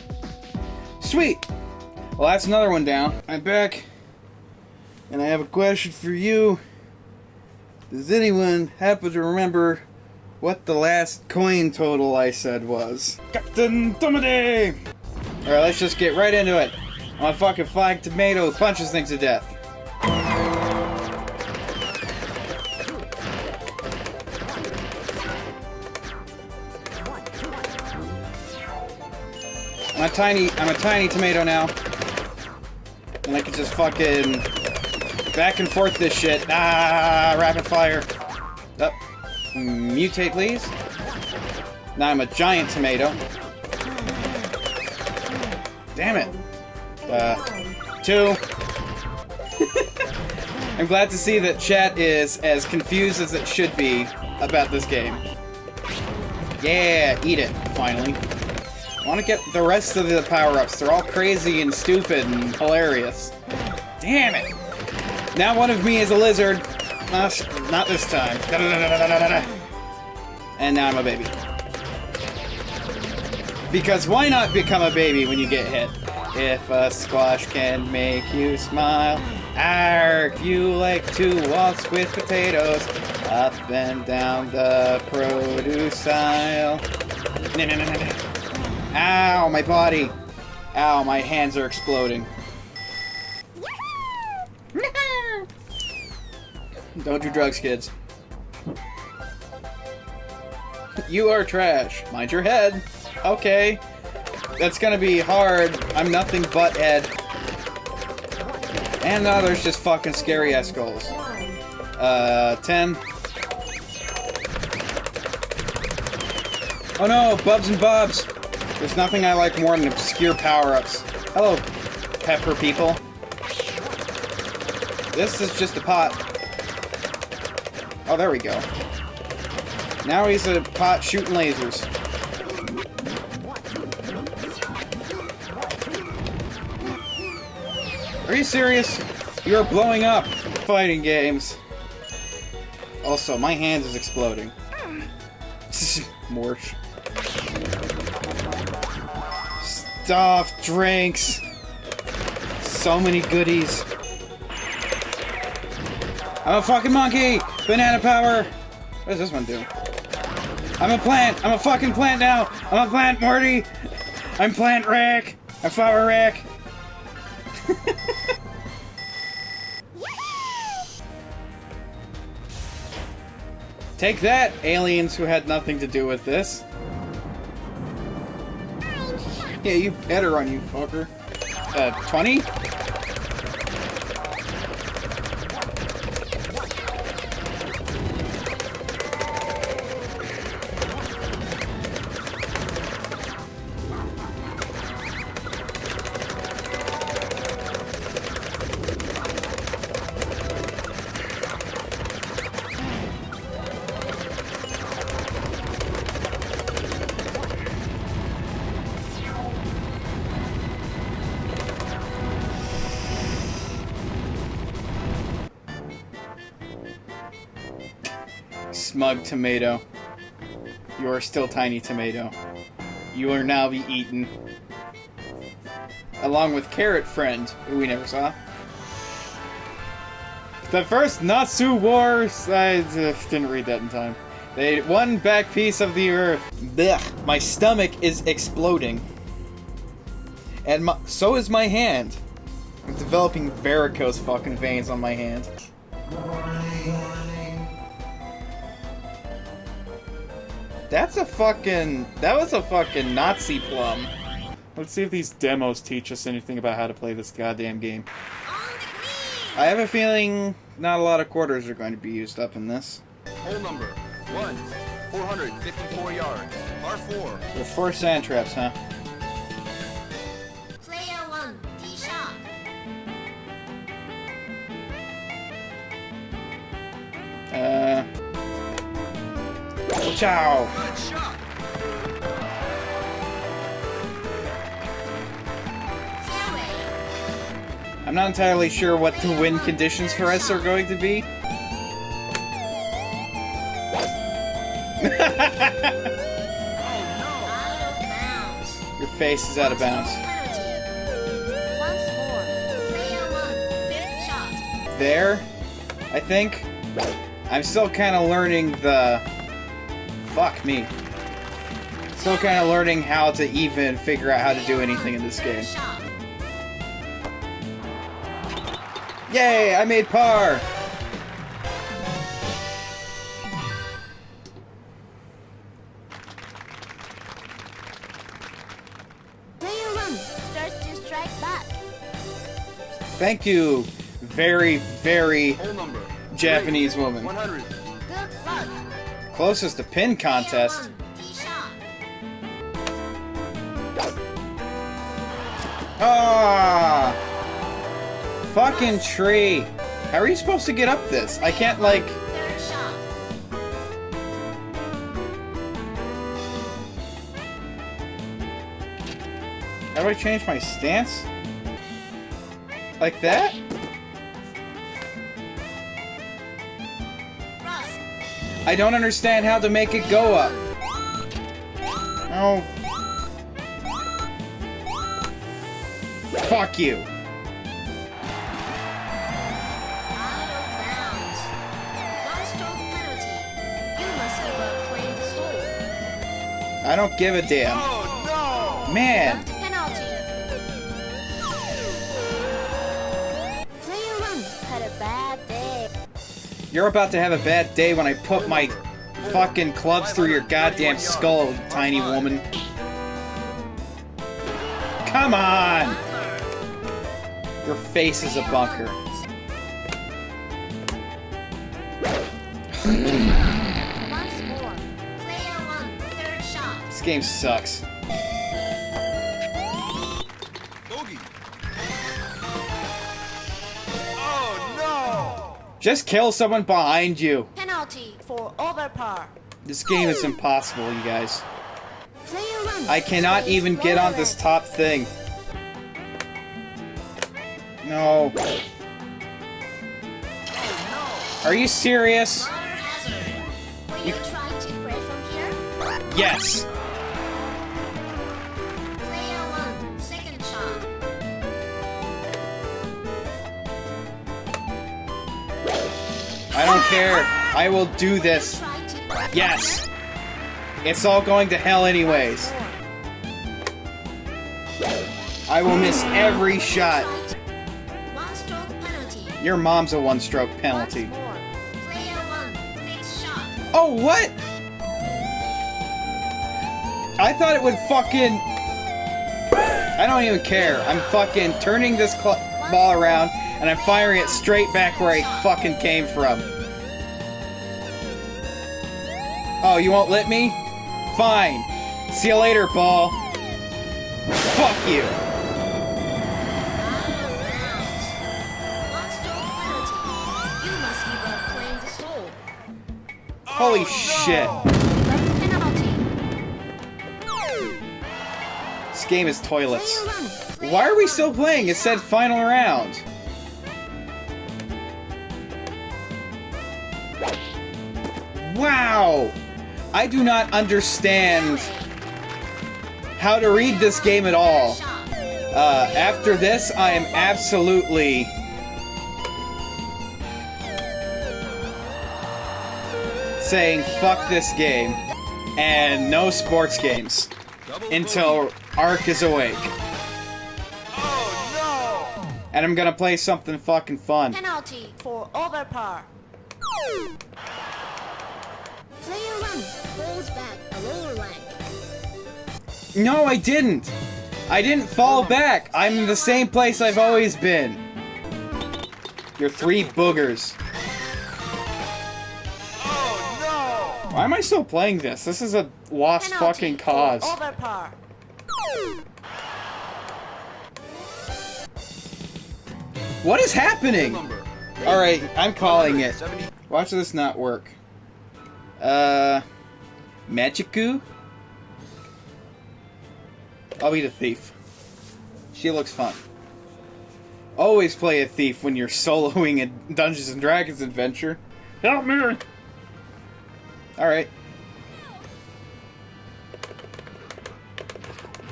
[SPEAKER 1] Sweet. Well, that's another one down. I'm back, and I have a question for you. Does anyone happen to remember what the last coin total I said was? Captain Tomaday! Alright, let's just get right into it. My fucking flying tomato punches things to death. I'm a tiny, I'm a tiny tomato now. And I can just fucking back and forth this shit. Ah, rapid fire. Up. Mutate, please. Now I'm a giant tomato. Damn it. Uh, two. I'm glad to see that chat is as confused as it should be about this game. Yeah, eat it, finally. Want to get the rest of the power-ups. They're all crazy and stupid and hilarious. Damn it! Now one of me is a lizard. Not, not this time. Da-da-da-da-da-da-da. And now I'm a baby. Because why not become a baby when you get hit? If a squash can make you smile, arg, you like to waltz with potatoes up and down the produce aisle. Ow, my body. Ow, my hands are exploding. Don't do drugs, kids. You are trash. Mind your head. Okay. That's gonna be hard. I'm nothing but Ed. And now there's just fucking scary ass. Uh, 10. Oh no, Bubs and Bubs! There's nothing I like more than obscure power-ups. Hello, pepper people. This is just a pot. Oh, there we go. Now he's a pot shooting lasers. Are you serious? You're blowing up. Fighting games. Also, my hand is exploding. Morch. Stuff, drinks. So many goodies. I'm a fucking monkey! Banana power! What does this one do? I'm a plant! I'm a fucking plant now! I'm a plant, Morty! I'm Plant Rick! I'm Flower Rick! Take that, aliens who had nothing to do with this. Yeah, you better run, you fucker. Uh, 20? Tomato. You are still tiny tomato. You will now be eaten. Along with Carrot Friend, who we never saw. The first Natsu Wars! I didn't read that in time. They one back piece of the earth. Blech. My stomach is exploding. And my, so is my hand. I'm developing varicose fucking veins on my hand. That's a fucking. That was a fucking Nazi plum.
[SPEAKER 5] Let's see if these demos teach us anything about how to play this goddamn game.
[SPEAKER 1] I have a feeling not a lot of quarters are going to be used up in this.
[SPEAKER 3] Hole number one, 454 yards. R4.
[SPEAKER 1] With four sand traps, huh?
[SPEAKER 8] Player one, D shot.
[SPEAKER 1] Uh. I'm not entirely sure what the win conditions for us are going to be. Your face is out of bounds. There, I think. I'm still kind of learning the. Fuck me. Still kind of learning how to even figure out how to do anything in this game. Yay! I made par!
[SPEAKER 8] Player one starts to strike back.
[SPEAKER 1] Thank you, very, very Japanese woman.
[SPEAKER 3] 100.
[SPEAKER 1] Closest to pin contest. Ah! Fucking tree. How are you supposed to get up this? I can't, like. How do I change my stance? Like that? I don't understand how to make it go up. Oh. Fuck you.
[SPEAKER 8] Out of bounds. One stroke penalty. You must give up playing soul.
[SPEAKER 1] I don't give a damn.
[SPEAKER 3] Oh
[SPEAKER 1] Man, you're about to have a bad day when I put my fucking clubs through your goddamn skull, tiny woman. Come on! Your face is a bunker.
[SPEAKER 8] Once more. Player one, third shot.
[SPEAKER 1] This game sucks. Just kill someone behind you.
[SPEAKER 8] Penalty for overpar.
[SPEAKER 1] This game is impossible, you guys. I cannot even get on this top thing. No. Are you serious?
[SPEAKER 8] Water hazard. Will you try to break from here?
[SPEAKER 1] Yes. Care. I will do this. Yes. It's all going to hell anyways. I will miss every shot. Your mom's a one-stroke penalty. Oh, what? I thought it would fucking... I don't even care. I'm fucking turning this ball around and I'm firing it straight back where I fucking came from. Oh, you won't let me? Fine. See you later, ball. Fuck you.
[SPEAKER 8] Out of bounds. One stroke penalty. You must give up playing this hole.
[SPEAKER 1] Holy oh, shit.
[SPEAKER 8] Left penalty.
[SPEAKER 1] This game is toilets. Why are we still playing? It said final round. Wow! I do not understand how to read this game at all. Uh, after this, I am absolutely. saying fuck this game and no sports games until Ark is awake. And I'm gonna play something fucking fun.
[SPEAKER 8] Penalty for overpar. Player one falls back a lower rank.
[SPEAKER 1] No, I didn't! I didn't fall back! I'm in the same place I've always been. You're three boogers.
[SPEAKER 3] Oh
[SPEAKER 1] Why am I still playing this? This is a lost
[SPEAKER 8] Penalty
[SPEAKER 1] fucking cause.
[SPEAKER 8] Overpar.
[SPEAKER 1] What is happening? Alright, I'm calling it. Watch this not work. Uh. Magiku? I'll be the thief. She looks fun. Always play a thief when you're soloing a Dungeons and Dragons adventure.
[SPEAKER 5] Help me!
[SPEAKER 1] Alright.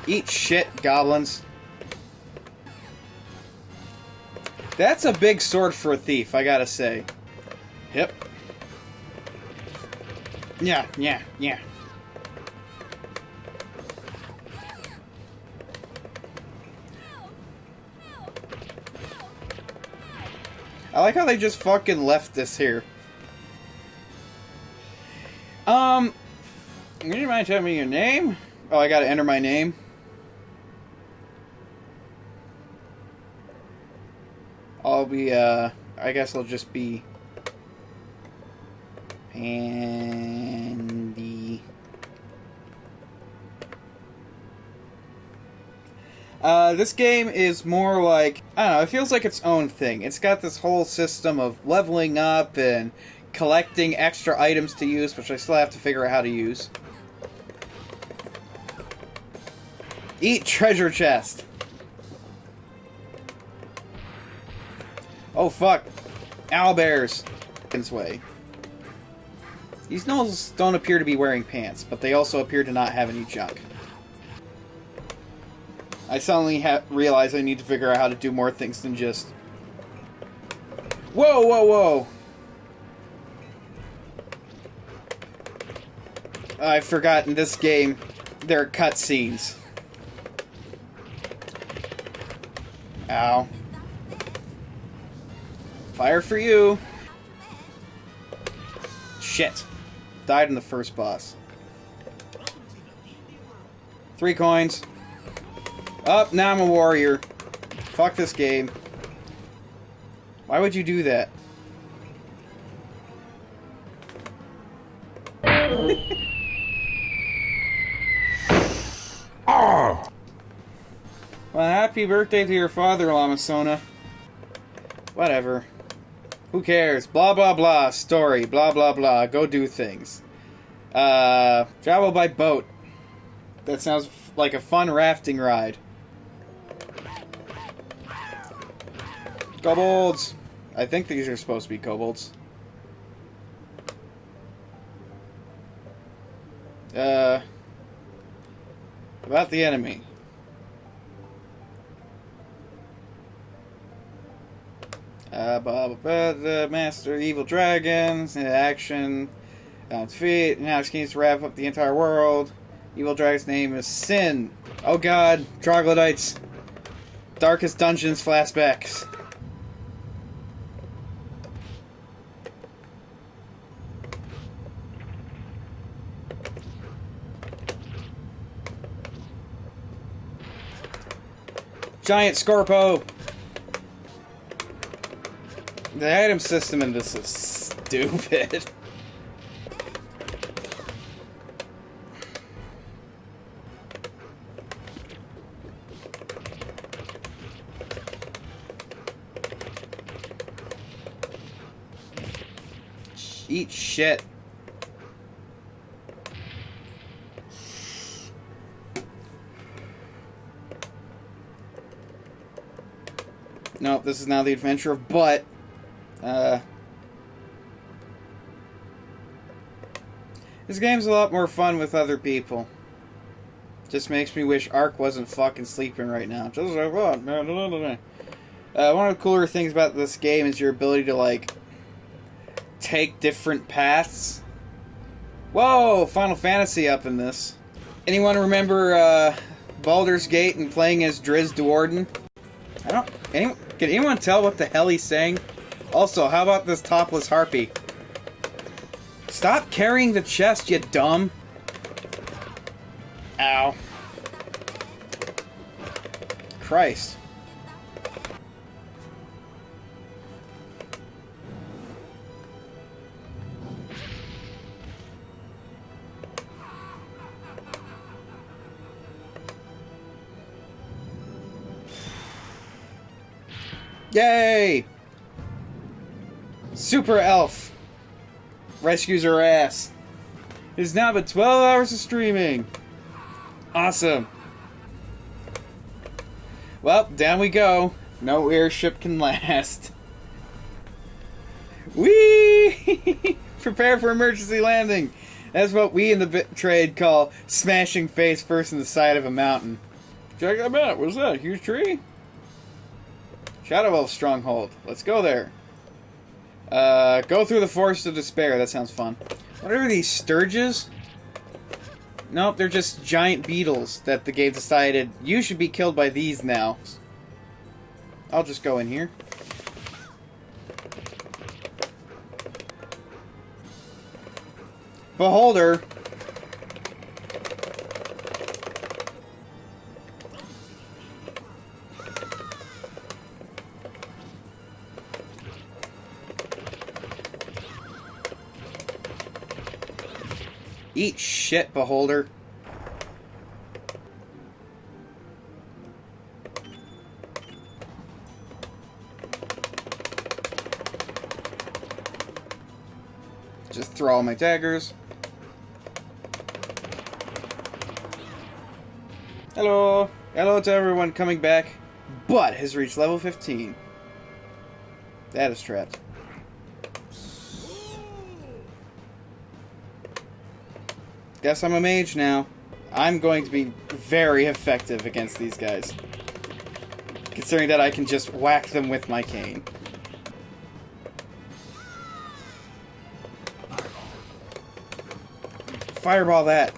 [SPEAKER 1] Eat shit, goblins. That's a big sword for a thief, I gotta say. Yep. Yeah, yeah, yeah. I like how they just fucking left this here. Um, would you mind telling me your name? Oh, I gotta enter my name. I'll be, uh, I guess I'll just be Andy. Uh, this game is more like, I don't know, it feels like its own thing. It's got this whole system of leveling up and collecting extra items to use, which I still have to figure out how to use. Eat treasure chest. Oh fuck. Owlbears. This way. These gnolls don't appear to be wearing pants, but they also appear to not have any junk. I suddenly ha- realize I need to figure out how to do more things than just. Whoa, whoa, whoa! I've forgotten this game there are cutscenes. Ow. Fire for you! Shit. Died in the first boss. Three coins. Up, now I'm a warrior. Fuck this game. Why would you do that? oh. Well, happy birthday to your father, Lamasona. Whatever. Who cares? Blah blah blah. Story. Blah blah blah. Go do things. Uh, travel by boat. That sounds like a fun rafting ride. Kobolds. I think these are supposed to be kobolds. Uh, about the enemy. Uh, the Master Evil Dragons, action, uh, defeat, now she needs to wrap up the entire world. Evil Dragon's name is Sin. Oh god, troglodytes. Darkest Dungeons flashbacks. Giant Scorpo. The item system in this is stupid. Eat shit. Nope, this is now the adventure of Butt. Uh, this game's a lot more fun with other people. Just makes me wish Ark wasn't fucking sleeping right now. Just like what. Uh, one of the cooler things about this game is your ability to like take different paths. Whoa, Final Fantasy up in this. Anyone remember uh, Baldur's Gate and playing as Drizzt Do'Urden? I don't. Can anyone tell what the hell he's saying? Also, how about this topless harpy? Stop carrying the chest, you dumb. Ow. Christ. Yay! Super Elf rescues her ass. It's now been 12 hours of streaming. Awesome. Well, down we go. No airship can last. Whee! Prepare for emergency landing. That's what we in the trade call smashing face first in the side of a mountain. Check that out. What's that? Huge tree? Shadow Elf Stronghold. Let's go there. Uh, go through the Forest of Despair. That sounds fun. What are these stirges? Nope, they're just giant beetles that the game decided you should be killed by these now. I'll just go in here. Beholder. Eat shit, Beholder. Just throw all my daggers. Hello. Hello to everyone coming back. But has reached level 15. That is trapped. Guess I'm a mage now. I'm going to be very effective against these guys. Considering that I can just whack them with my cane. Fireball that.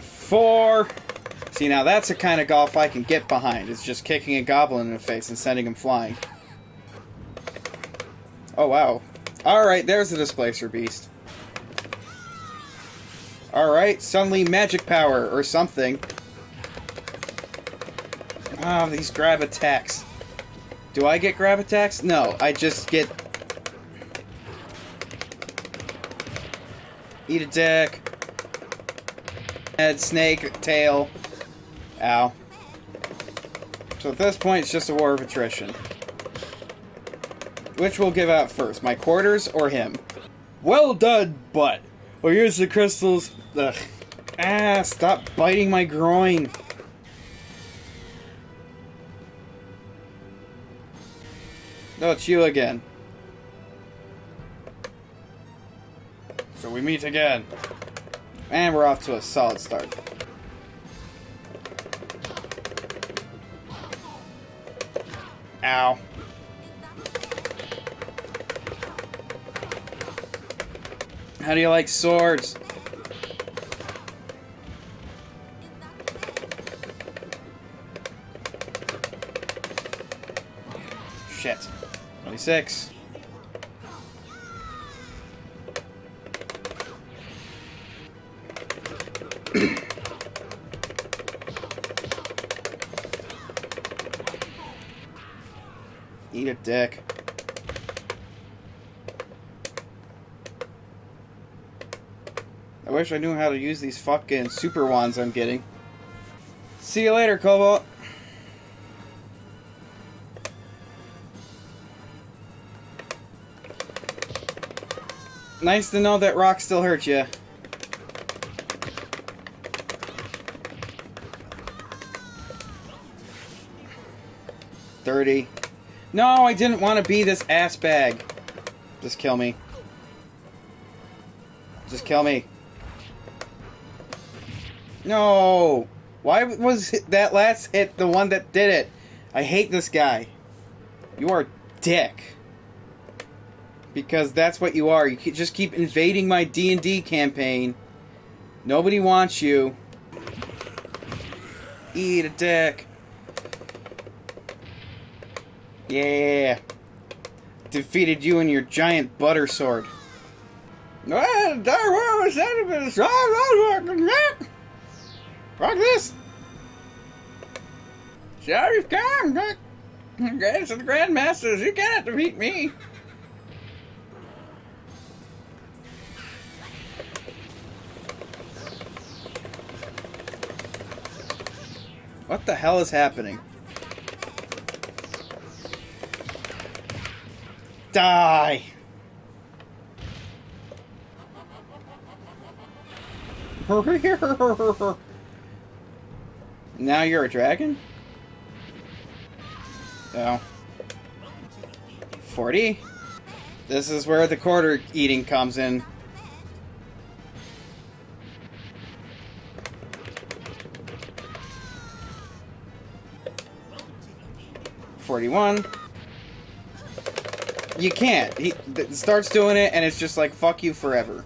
[SPEAKER 1] Four. See, now that's the kind of golf I can get behind. It's just kicking a goblin in the face and sending him flying. Oh, wow. Alright, there's the Displacer Beast. Alright, suddenly magic power or something. Ah, these grab attacks. Do I get grab attacks? No, I just get... Eat a dick. Head, snake, tail. Ow. So at this point, it's just a war of attrition. Which will give out first, my quarters or him? Well done, butt. Well, here's the crystals. Ugh. Ah, stop biting my groin. No, it's you again. So we meet again. And we're off to a solid start. Ow. How do you like swords? Shit. 26. Wish I knew how to use these fucking super wands I'm getting. See you later, kobold. Nice to know that rock still hurts you. Thirty. No, I didn't want to be this ass bag. Just kill me. Just kill me. No! Why was that last hit the one that did it? I hate this guy. You are dick. Because that's what you are. You just keep invading my D&D campaign. Nobody wants you. Eat a dick. Yeah. Defeated you and your giant butter sword. Ah, ah, Fuck this! Sheriff, come! Guys the Grandmasters, you cannot defeat me! What the hell is happening? Die! Now you're a dragon? Oh. 40? This is where the quarter eating comes in. Forty-one. You can't. He starts doing it, and it's just like fuck you forever.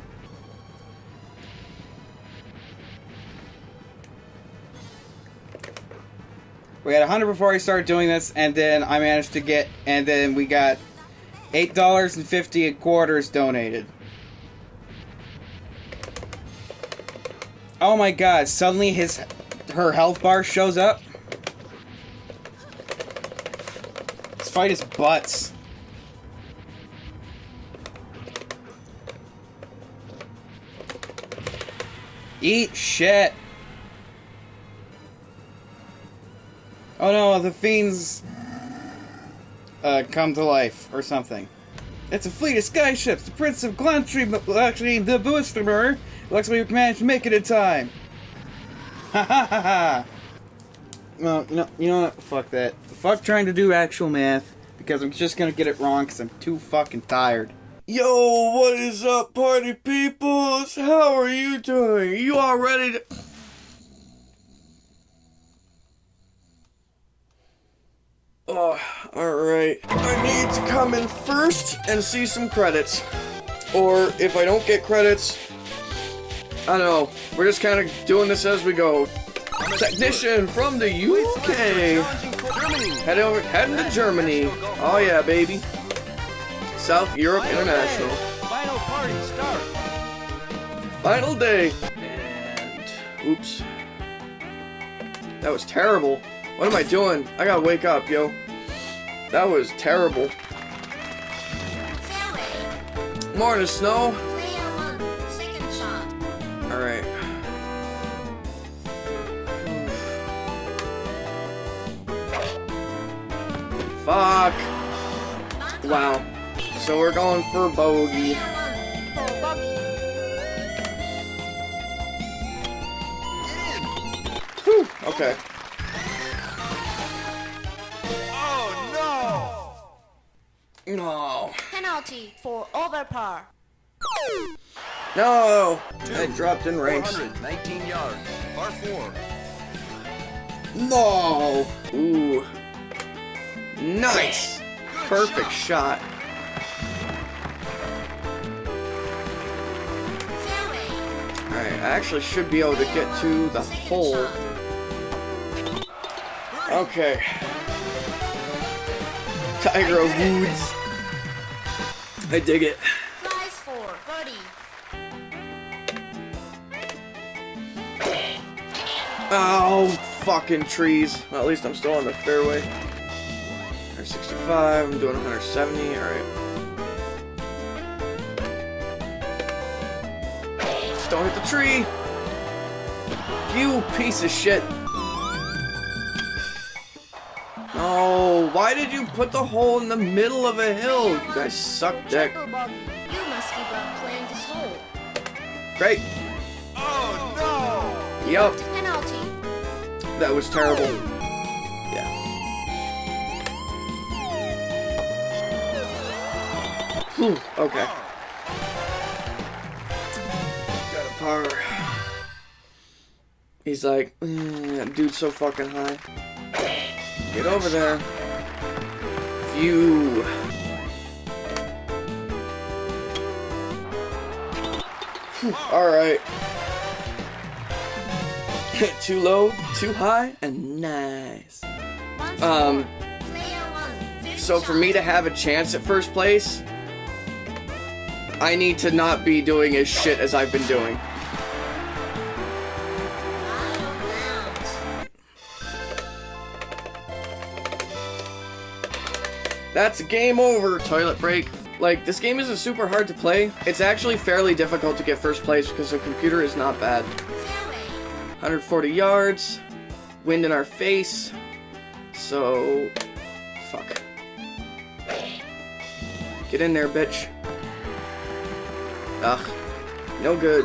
[SPEAKER 1] 100 before I started doing this, and then I managed to get, and then we got $8.50 quarters donated. Oh my god, suddenly his her health bar shows up. Let's fight his butts. Eat shit. Oh no, the fiends uh, come to life or something. It's a fleet of skyships. The Prince of Glantri, actually the Boostermer, looks like we managed to make it in time. Ha ha ha ha. Well, you know, you know what? Fuck that. Fuck trying to do actual math because I'm just gonna get it wrong because I'm too fucking tired.
[SPEAKER 2] Yo, what is up, party peoples? How are you doing? You all ready to. Oh, alright. I need to come in first and see some credits. Or if I don't get credits, I don't know. We're just kind of doing this as we go. Technician from the UK. Head over, heading to Germany. Oh yeah, baby. South Europe International.
[SPEAKER 3] Final party start.
[SPEAKER 2] Final day. And, Oops. That was terrible. What am I doing? I gotta wake up, yo. That was terrible. Morning, Snow. Alright. Fuck. Wow. So we're going for bogey. Okay. No.
[SPEAKER 8] Penalty for over par.
[SPEAKER 2] No. I dropped in
[SPEAKER 3] no!
[SPEAKER 2] ranks.
[SPEAKER 3] 419 yards. Par 4.
[SPEAKER 2] No. Ooh. Nice. Perfect shot.
[SPEAKER 8] Fairway.
[SPEAKER 2] Alright, I actually should be able to get to the hole. Okay. Tiger Woods. I dig it.
[SPEAKER 8] For.
[SPEAKER 2] Oh, fucking trees. Well, at least I'm still on the fairway. 165, I'm doing 170, alright. Don't hit the tree! You piece of shit! Oh, why did you put the hole in the middle of a hill? You guys suck dick.
[SPEAKER 8] You must give playing this hole.
[SPEAKER 2] Great.
[SPEAKER 3] Oh no!
[SPEAKER 2] Yup,
[SPEAKER 8] Penalty.
[SPEAKER 2] that was terrible. Yeah. Whew, okay. Got a par. He's like, "Mm, dude's so fucking high. Get over there. View. Alright. too low, too high, and nice. Um, So for me to have a chance at first place, I need to not be doing as shit as I've been doing. That's game over, toilet break. Like, this game isn't super hard to play. It's actually fairly difficult to get first place because the computer is not bad. 140 yards, wind in our face, so... Fuck. Get in there, bitch. Ugh. No good.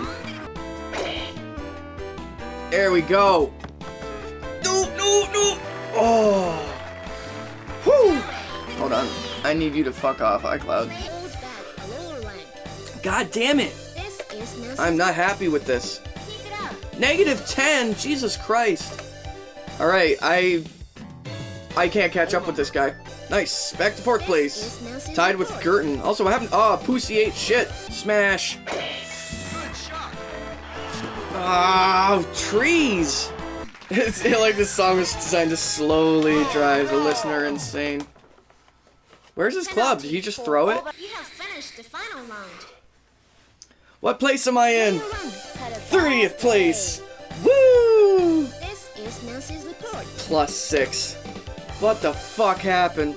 [SPEAKER 2] There we go. No, no, no. Oh. Hold on. I need you to fuck off, iCloud.
[SPEAKER 8] Holds back a lower rank.
[SPEAKER 2] God damn it.
[SPEAKER 8] This is Nelson.
[SPEAKER 2] I'm not happy with this.
[SPEAKER 8] Keep it up.
[SPEAKER 2] Negative 10? Jesus Christ. Alright, I... I can't catch up with this guy. Nice. Back to fourth place. Tied with Girton. Also, what happened? Oh, Pussy ate shit. Smash. Ah, trees. It's like this song is designed to slowly drive the listener insane. Where's his club? Did he just throw it?
[SPEAKER 8] You have finished the final round.
[SPEAKER 2] What place am I in?
[SPEAKER 8] Player one had a
[SPEAKER 2] 30th place. Woo!
[SPEAKER 8] This is Nancy's report.
[SPEAKER 2] Plus six. What the fuck happened?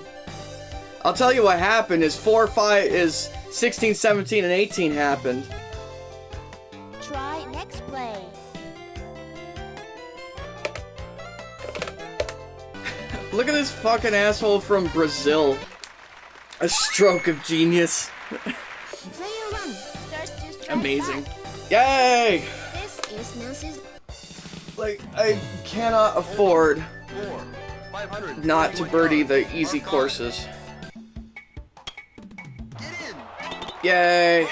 [SPEAKER 2] I'll tell you what happened is 4, 5, is 16, 17, and 18 happened.
[SPEAKER 8] Try next play.
[SPEAKER 2] Look at this fucking asshole from Brazil. A stroke of genius.
[SPEAKER 8] Player one starts to strike
[SPEAKER 2] Amazing. Yay!
[SPEAKER 8] This is Nancy's
[SPEAKER 2] Like, I cannot afford
[SPEAKER 3] 500.
[SPEAKER 2] not to birdie the easy courses.
[SPEAKER 3] Get in.
[SPEAKER 2] Yay!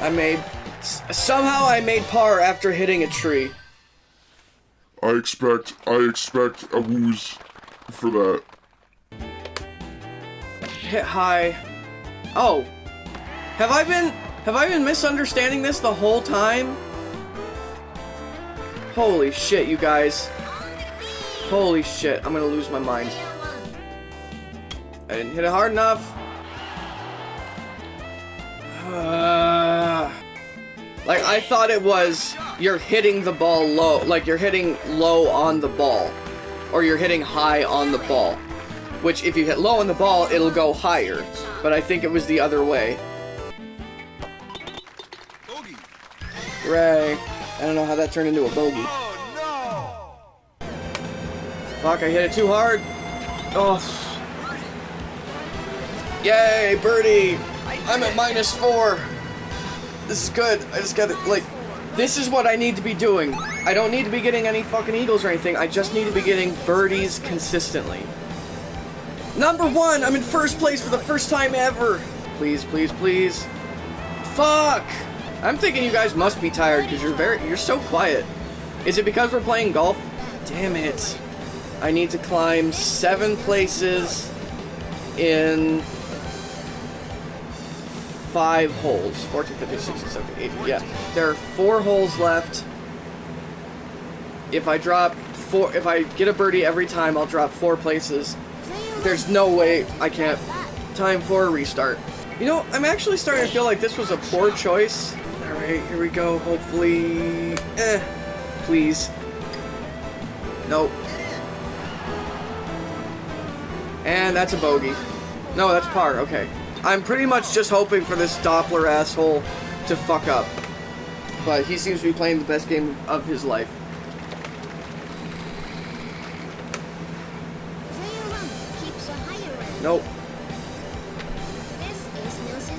[SPEAKER 2] I made. Somehow I made par after hitting a tree.
[SPEAKER 9] I expect I expect a wooze for that.
[SPEAKER 2] Hit high. Oh. Have I been. Have I been misunderstanding this the whole time? Holy shit, you guys. Holy shit, I'm gonna lose my mind. I didn't hit it hard enough. Uh, like, I thought it was you're hitting the ball low, like you're hitting low on the ball, or you're hitting high on the ball. Which, if you hit low on the ball, it'll go higher. But I think it was the other way.
[SPEAKER 3] Bogey.
[SPEAKER 2] Hooray. I don't know how that turned into a bogey.
[SPEAKER 3] Oh no.
[SPEAKER 2] Fuck, I hit it too hard. Oh. Yay, birdie! I'm at minus four. This is good. I just gotta, like, this is what I need to be doing. I don't need to be getting any fucking eagles or anything. I just need to be getting birdies consistently. Number one! I'm in first place for the first time ever! Please, please, please. Fuck! I'm thinking you guys must be tired because you're very, you're so quiet. Is it because we're playing golf? Damn it. I need to climb seven places in five holes. 14, 15, 16, 17, 18. Yeah. There are four holes left. If I drop four, if I get a birdie every time, I'll drop four places. There's no way I can't. Time for a restart. You know, I'm actually starting to feel like this was a poor choice. Alright, here we go. Hopefully. Eh. Please. Nope. And that's a bogey. No, that's par. Okay. I'm pretty much just hoping for this Doppler asshole to fuck up. But he seems to be playing the best game of his life. Nope.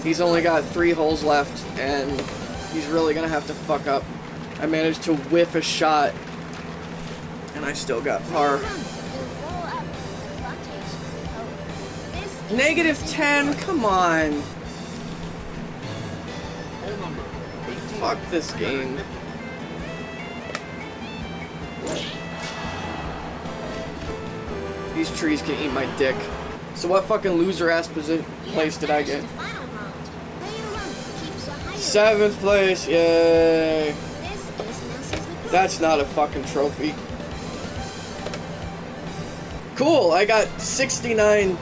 [SPEAKER 2] He's only got three holes left, and he's really gonna have to fuck up. I managed to whiff a shot, and I still got par. Negative 10? Come on. Fuck this game. These trees can eat my dick. So what fucking loser ass posi- place did I get? Seventh place, yay! That's not a fucking trophy. Cool, I got 69,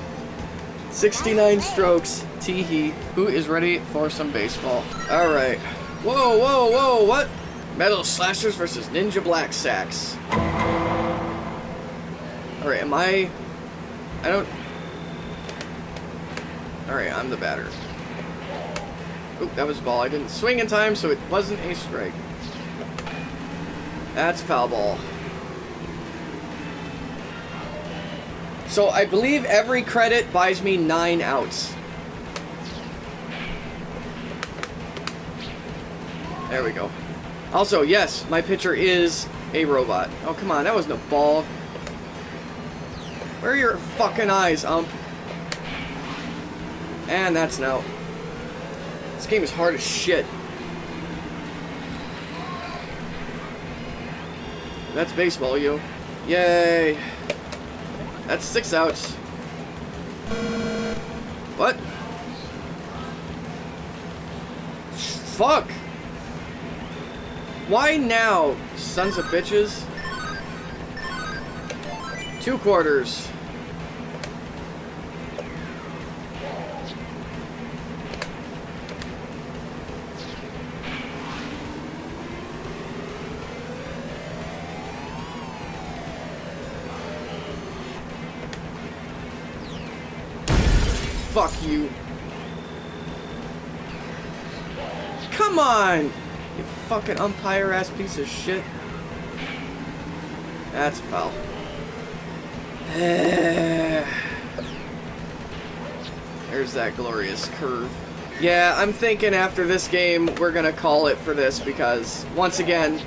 [SPEAKER 2] 69 strokes. Teehee. Who is ready for some baseball? Alright. Whoa, whoa, whoa, what? Metal Slashers versus Ninja Black Sacks. Alright, am I... I don't... Alright, I'm the batter. Oop, that was a ball. I didn't swing in time, so it wasn't a strike. That's foul ball. So I believe every credit buys me nine outs. There we go. Also, yes, my pitcher is a robot. Oh, come on, that was no ball. Where are your fucking eyes, ump? And that's an out. This game is hard as shit. That's baseball, yo. Yay. That's six outs. What? Fuck. Why now, sons of bitches? Two quarters. Fucking umpire ass piece of shit. That's a foul. There's that glorious curve. Yeah, I'm thinking after this game, we're gonna call it for this because, once again,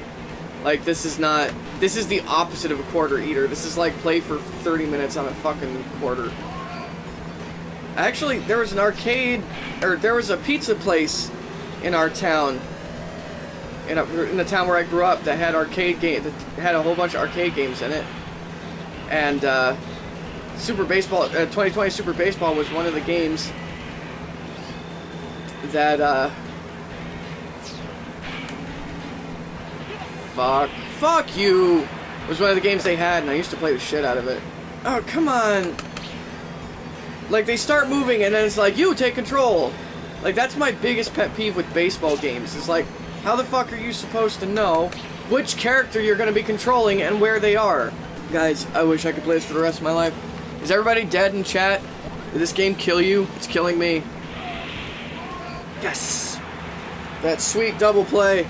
[SPEAKER 2] like, this is not... This is the opposite of a quarter eater. This is like play for 30 minutes on a fucking quarter. Actually, there was an arcade, or there was a pizza place in our town, in, a, in the town where I grew up, that had arcade game, that had a whole bunch of arcade games in it. And uh, Super Baseball, uh, 2020 Super Baseball was one of the games that. Uh, fuck, fuck you. Was one of the games they had, and I used to play the shit out of it. Oh come on. Like, they start moving, and then it's like, you, take control. Like, that's my biggest pet peeve with baseball games. It's like, How the fuck are you supposed to know which character you're gonna be controlling and where they are? Guys, I wish I could play this for the rest of my life. Is everybody dead in chat? Did this game kill you? It's killing me. Yes! That sweet double play.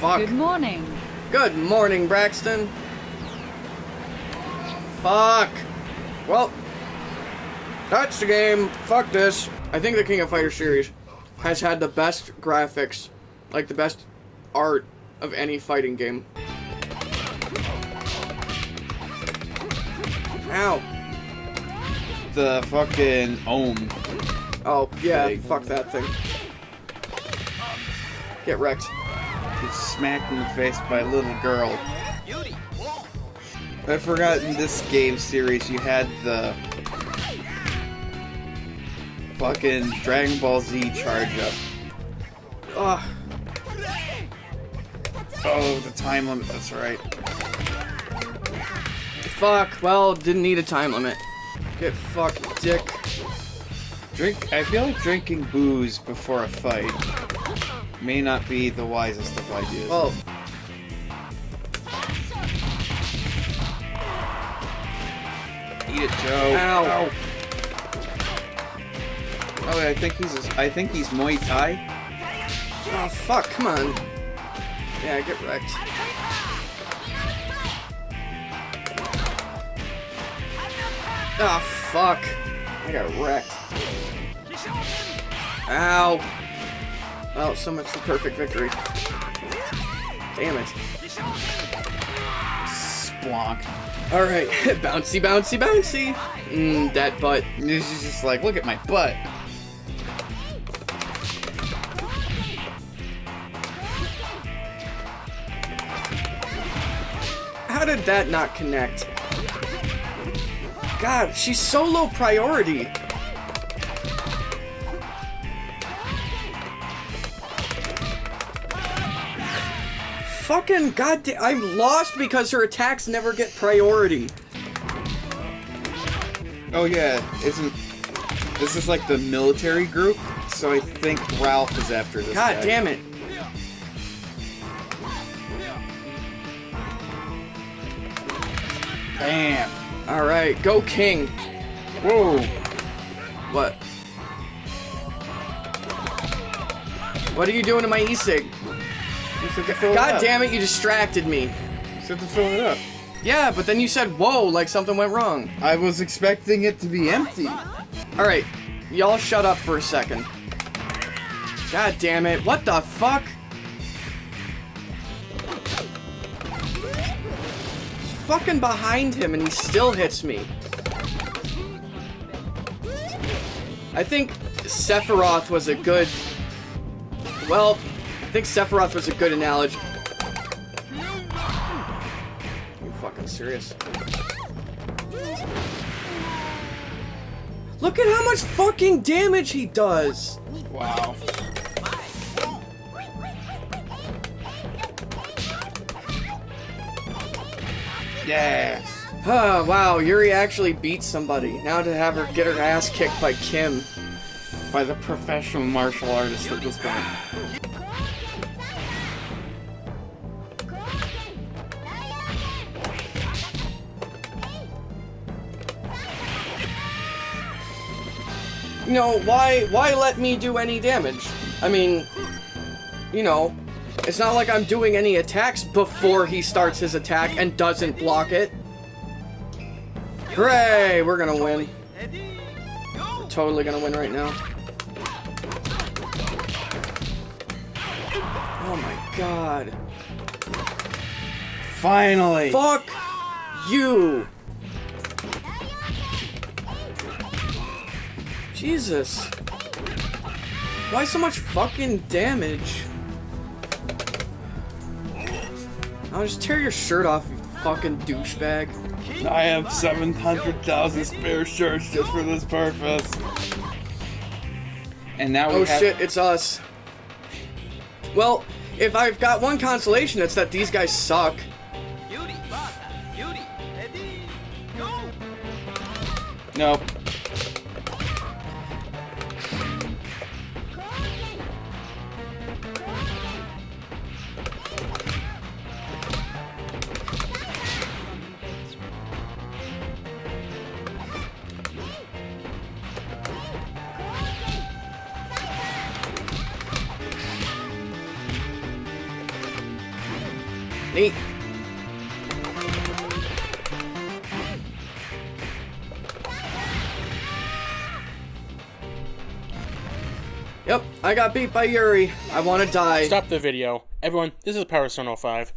[SPEAKER 2] Fuck.
[SPEAKER 4] Good morning.
[SPEAKER 2] Good morning, Braxton. Fuck. Well, that's the game. Fuck this. I think the King of Fighters series has had the best graphics, like the best art of any fighting game. Ow.
[SPEAKER 1] The fucking ohm.
[SPEAKER 2] Oh, yeah,
[SPEAKER 1] Like-
[SPEAKER 2] fuck that thing. Get wrecked.
[SPEAKER 1] Gets smacked in the face by a little girl. I forgot in this game series you had the fucking Dragon Ball Z charge up.
[SPEAKER 2] Ugh.
[SPEAKER 1] Oh, the time limit, that's right.
[SPEAKER 2] Fuck. Well, didn't need a time limit. Get fucked, dick.
[SPEAKER 1] Drink. I feel like drinking booze before a fight may not be the wisest of ideas.
[SPEAKER 2] Oh.
[SPEAKER 1] Eat it, Joe.
[SPEAKER 2] Ow.
[SPEAKER 1] Oh, I think he's. I think he's Muay Thai.
[SPEAKER 2] Oh, fuck, come on. Yeah, get wrecked. Oh, fuck. I got wrecked. Ow. Well, so much for perfect victory. Damn it.
[SPEAKER 1] Splonk.
[SPEAKER 2] Alright, bouncy, bouncy, bouncy. Mmm, that butt.
[SPEAKER 1] This is just like, look at my butt.
[SPEAKER 2] Did that not connect? God, she's so low priority. Fucking goddamn, I'm lost because her attacks never get priority.
[SPEAKER 1] Oh yeah, isn't this is like the military group? So I think Ralph is after this.
[SPEAKER 2] God
[SPEAKER 1] guy.
[SPEAKER 2] damn it.
[SPEAKER 1] Bam.
[SPEAKER 2] Alright, go King.
[SPEAKER 1] Whoa.
[SPEAKER 2] What? What are you doing to my e-cig?
[SPEAKER 1] You said to fill it
[SPEAKER 2] God damn it, you distracted me.
[SPEAKER 1] You said to fill it up.
[SPEAKER 2] Yeah, but then you said whoa like something went wrong.
[SPEAKER 1] I was expecting it to be empty.
[SPEAKER 2] Alright, y'all shut up for a second. God damn it, what the fuck? Fucking behind him and he still hits me. I think Sephiroth was a good... Well, I think Sephiroth was a good analogy. You fucking serious? Look at how much fucking damage he does!
[SPEAKER 1] Wow. Yeah.
[SPEAKER 2] Oh, wow, Yuri actually beat somebody. Now to have her get her ass kicked by Kim.
[SPEAKER 1] By the professional martial artist at this point.
[SPEAKER 2] You know, why why let me do any damage? I mean, you know, it's not like I'm doing any attacks before he starts his attack and doesn't block it. Hooray, we're gonna win. We're totally gonna win right now. Oh my god.
[SPEAKER 1] Finally.
[SPEAKER 2] Fuck you! Jesus. Why so much fucking damage? I'll just tear your shirt off, you fucking douchebag.
[SPEAKER 5] I have 700,000 spare shirts just for this purpose.
[SPEAKER 1] And now we
[SPEAKER 2] Oh
[SPEAKER 1] have
[SPEAKER 2] shit, it's us. Well, if I've got one consolation, it's that these guys suck.
[SPEAKER 1] Nope.
[SPEAKER 2] I got beat by Yuri. I want to die.
[SPEAKER 10] Stop the video. Everyone, this is Powerstone 05.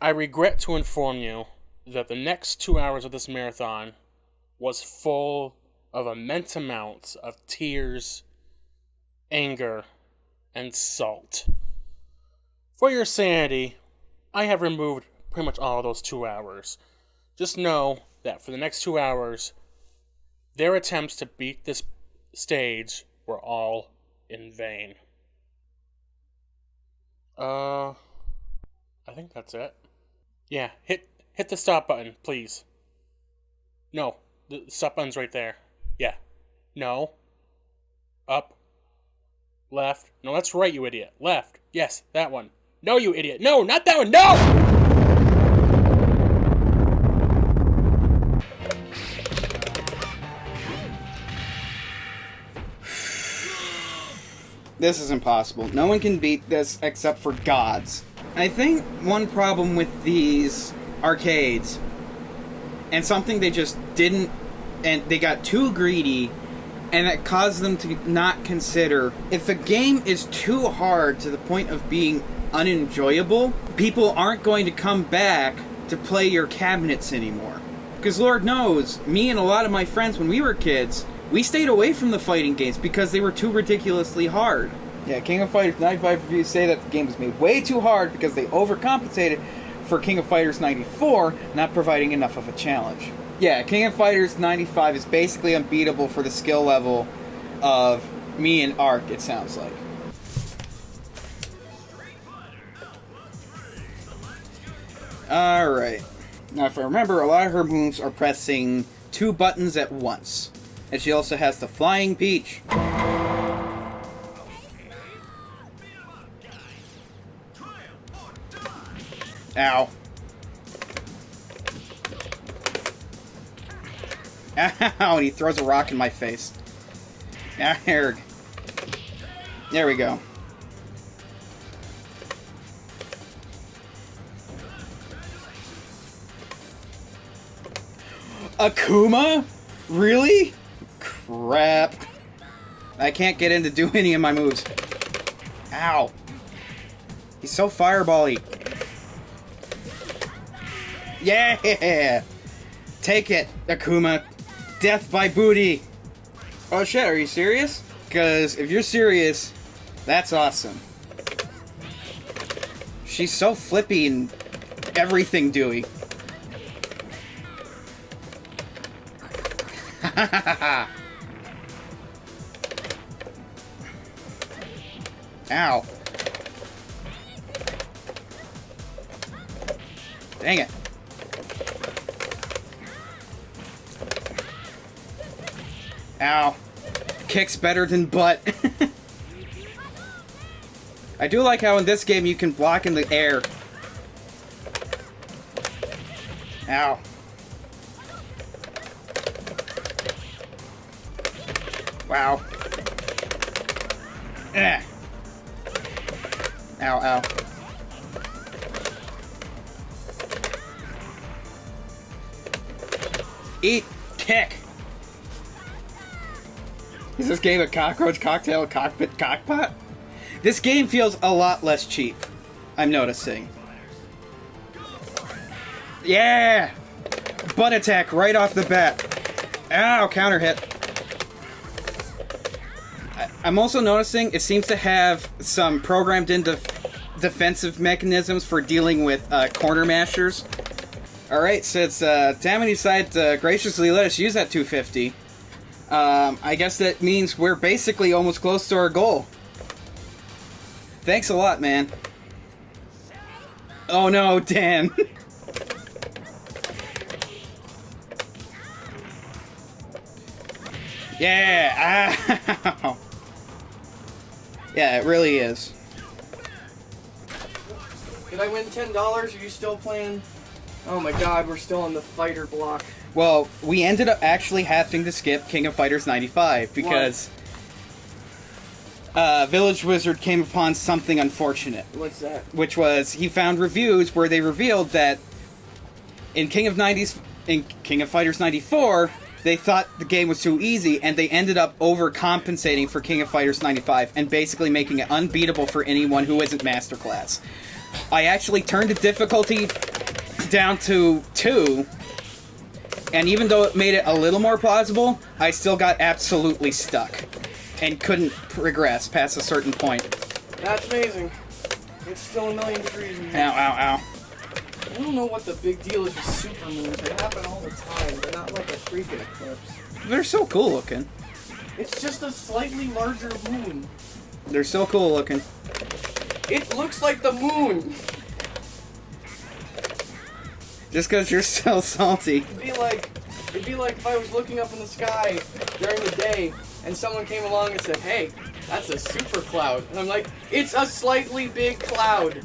[SPEAKER 10] I regret to inform you that the next two hours of this marathon was full of immense amounts of tears, anger, and salt. For your sanity, I have removed pretty much all of those two hours. Just know that for the next two hours, their attempts to beat this stage were all in vain. Uh, I think that's it. Yeah, hit hit the stop button, please. No, the stop button's right there. Yeah. No. Up. Left. No, that's right, you idiot. Left. Yes, that one. No, you idiot. No, not that one. No!
[SPEAKER 1] This is impossible. No one can beat this except for gods. I think one problem with these arcades, and something they just didn't, and they got too greedy, and it caused them to not consider if a game is too hard to the point of being unenjoyable, people aren't going to come back to play your cabinets anymore. Because Lord knows, me and a lot of my friends when we were kids, we stayed away from the fighting games because they were too ridiculously hard. Yeah, King of Fighters 95 reviews say that the game was made way too hard because they overcompensated for King of Fighters 94 not providing enough of a challenge. Yeah, King of Fighters 95 is basically unbeatable for the skill level of me and Ark, it sounds like. Alright. Now, if I remember, a lot of her moves are pressing two buttons at once. And she also has the Flying Peach. Ow. Ow, and he throws a rock in my face. There. There we go. Akuma? Really? Crap. I can't get in to do any of my moves. Ow. He's so firebally. Yeah! Take it, Akuma. Death by booty. Oh shit, are you serious? Because if you're serious, that's awesome. She's so flippy and everything dewy. Ow. Dang it. Ow. Kicks better than butt. I do like how in this game you can block in the air. Ow. Wow. Eh. Ow, ow. Eat. Kick. Is this game a cockroach cocktail cockpit cockpot? This game feels a lot less cheap. I'm noticing. Yeah! Butt attack right off the bat. Ow, counter hit. I'm also noticing it seems to have some programmed in def- defensive mechanisms for dealing with uh, corner mashers. Alright, since uh, Tammany decided to graciously let us use that 250, um, I guess that means we're basically almost close to our goal. Thanks a lot, man. Oh no, Dan. yeah! Yeah, it really is.
[SPEAKER 2] Did I win ten dollars? Are you still playing? Oh my god, we're still on the fighter block.
[SPEAKER 1] Well, we ended up actually having to skip King of Fighters 95 because uh, Village Wizard came upon something unfortunate,
[SPEAKER 2] What's that?
[SPEAKER 1] which was he found reviews where they revealed that in King of 90s, in King of Fighters 94, they thought the game was too easy, and they ended up overcompensating for King of Fighters 95 and basically making it unbeatable for anyone who isn't Masterclass. I actually turned the difficulty down to two, and even though it made it a little more plausible, I still got absolutely stuck and couldn't progress past a certain point.
[SPEAKER 2] That's amazing. It's still a million degrees. in here.
[SPEAKER 1] Ow, ow, ow.
[SPEAKER 2] I don't know what the big deal is with super moons. They happen all the time. They're not like a freaking eclipse.
[SPEAKER 1] They're so cool looking.
[SPEAKER 2] It's just a slightly larger moon.
[SPEAKER 1] They're so cool looking.
[SPEAKER 2] It looks like the moon.
[SPEAKER 1] Just because you're so salty.
[SPEAKER 2] It'd be like, it'd be like if I was looking up in the sky during the day and someone came along and said, "Hey, that's a super cloud," and I'm like, "It's a slightly big cloud."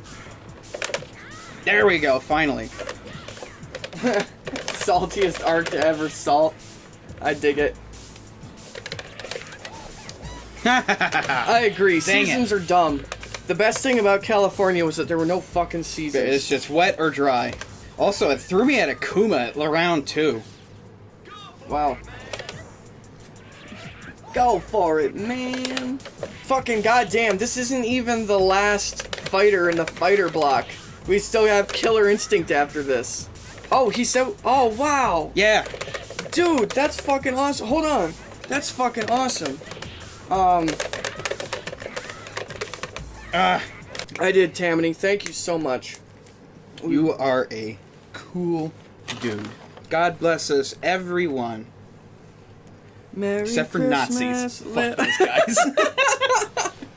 [SPEAKER 1] There we go, finally.
[SPEAKER 2] Saltiest arc to ever salt. I dig it. I agree.
[SPEAKER 1] Dang it.
[SPEAKER 2] Seasons are dumb. The best thing about California was that there were no fucking seasons.
[SPEAKER 1] It's just wet or dry. Also, it threw me at Akuma at round two.
[SPEAKER 2] Wow. Go for it, man. Fucking goddamn, this isn't even the last fighter in the fighter block. We still have Killer Instinct after this. Oh, he said, oh, wow.
[SPEAKER 1] Yeah.
[SPEAKER 2] Dude, that's fucking awesome. Hold on. That's fucking awesome. Um,
[SPEAKER 1] Uh,
[SPEAKER 2] I did, Tammany. Thank you so much.
[SPEAKER 1] you are a cool dude. God bless us, everyone.
[SPEAKER 2] Merry
[SPEAKER 1] Except for
[SPEAKER 2] Christmas,
[SPEAKER 1] Nazis. Fuck those guys.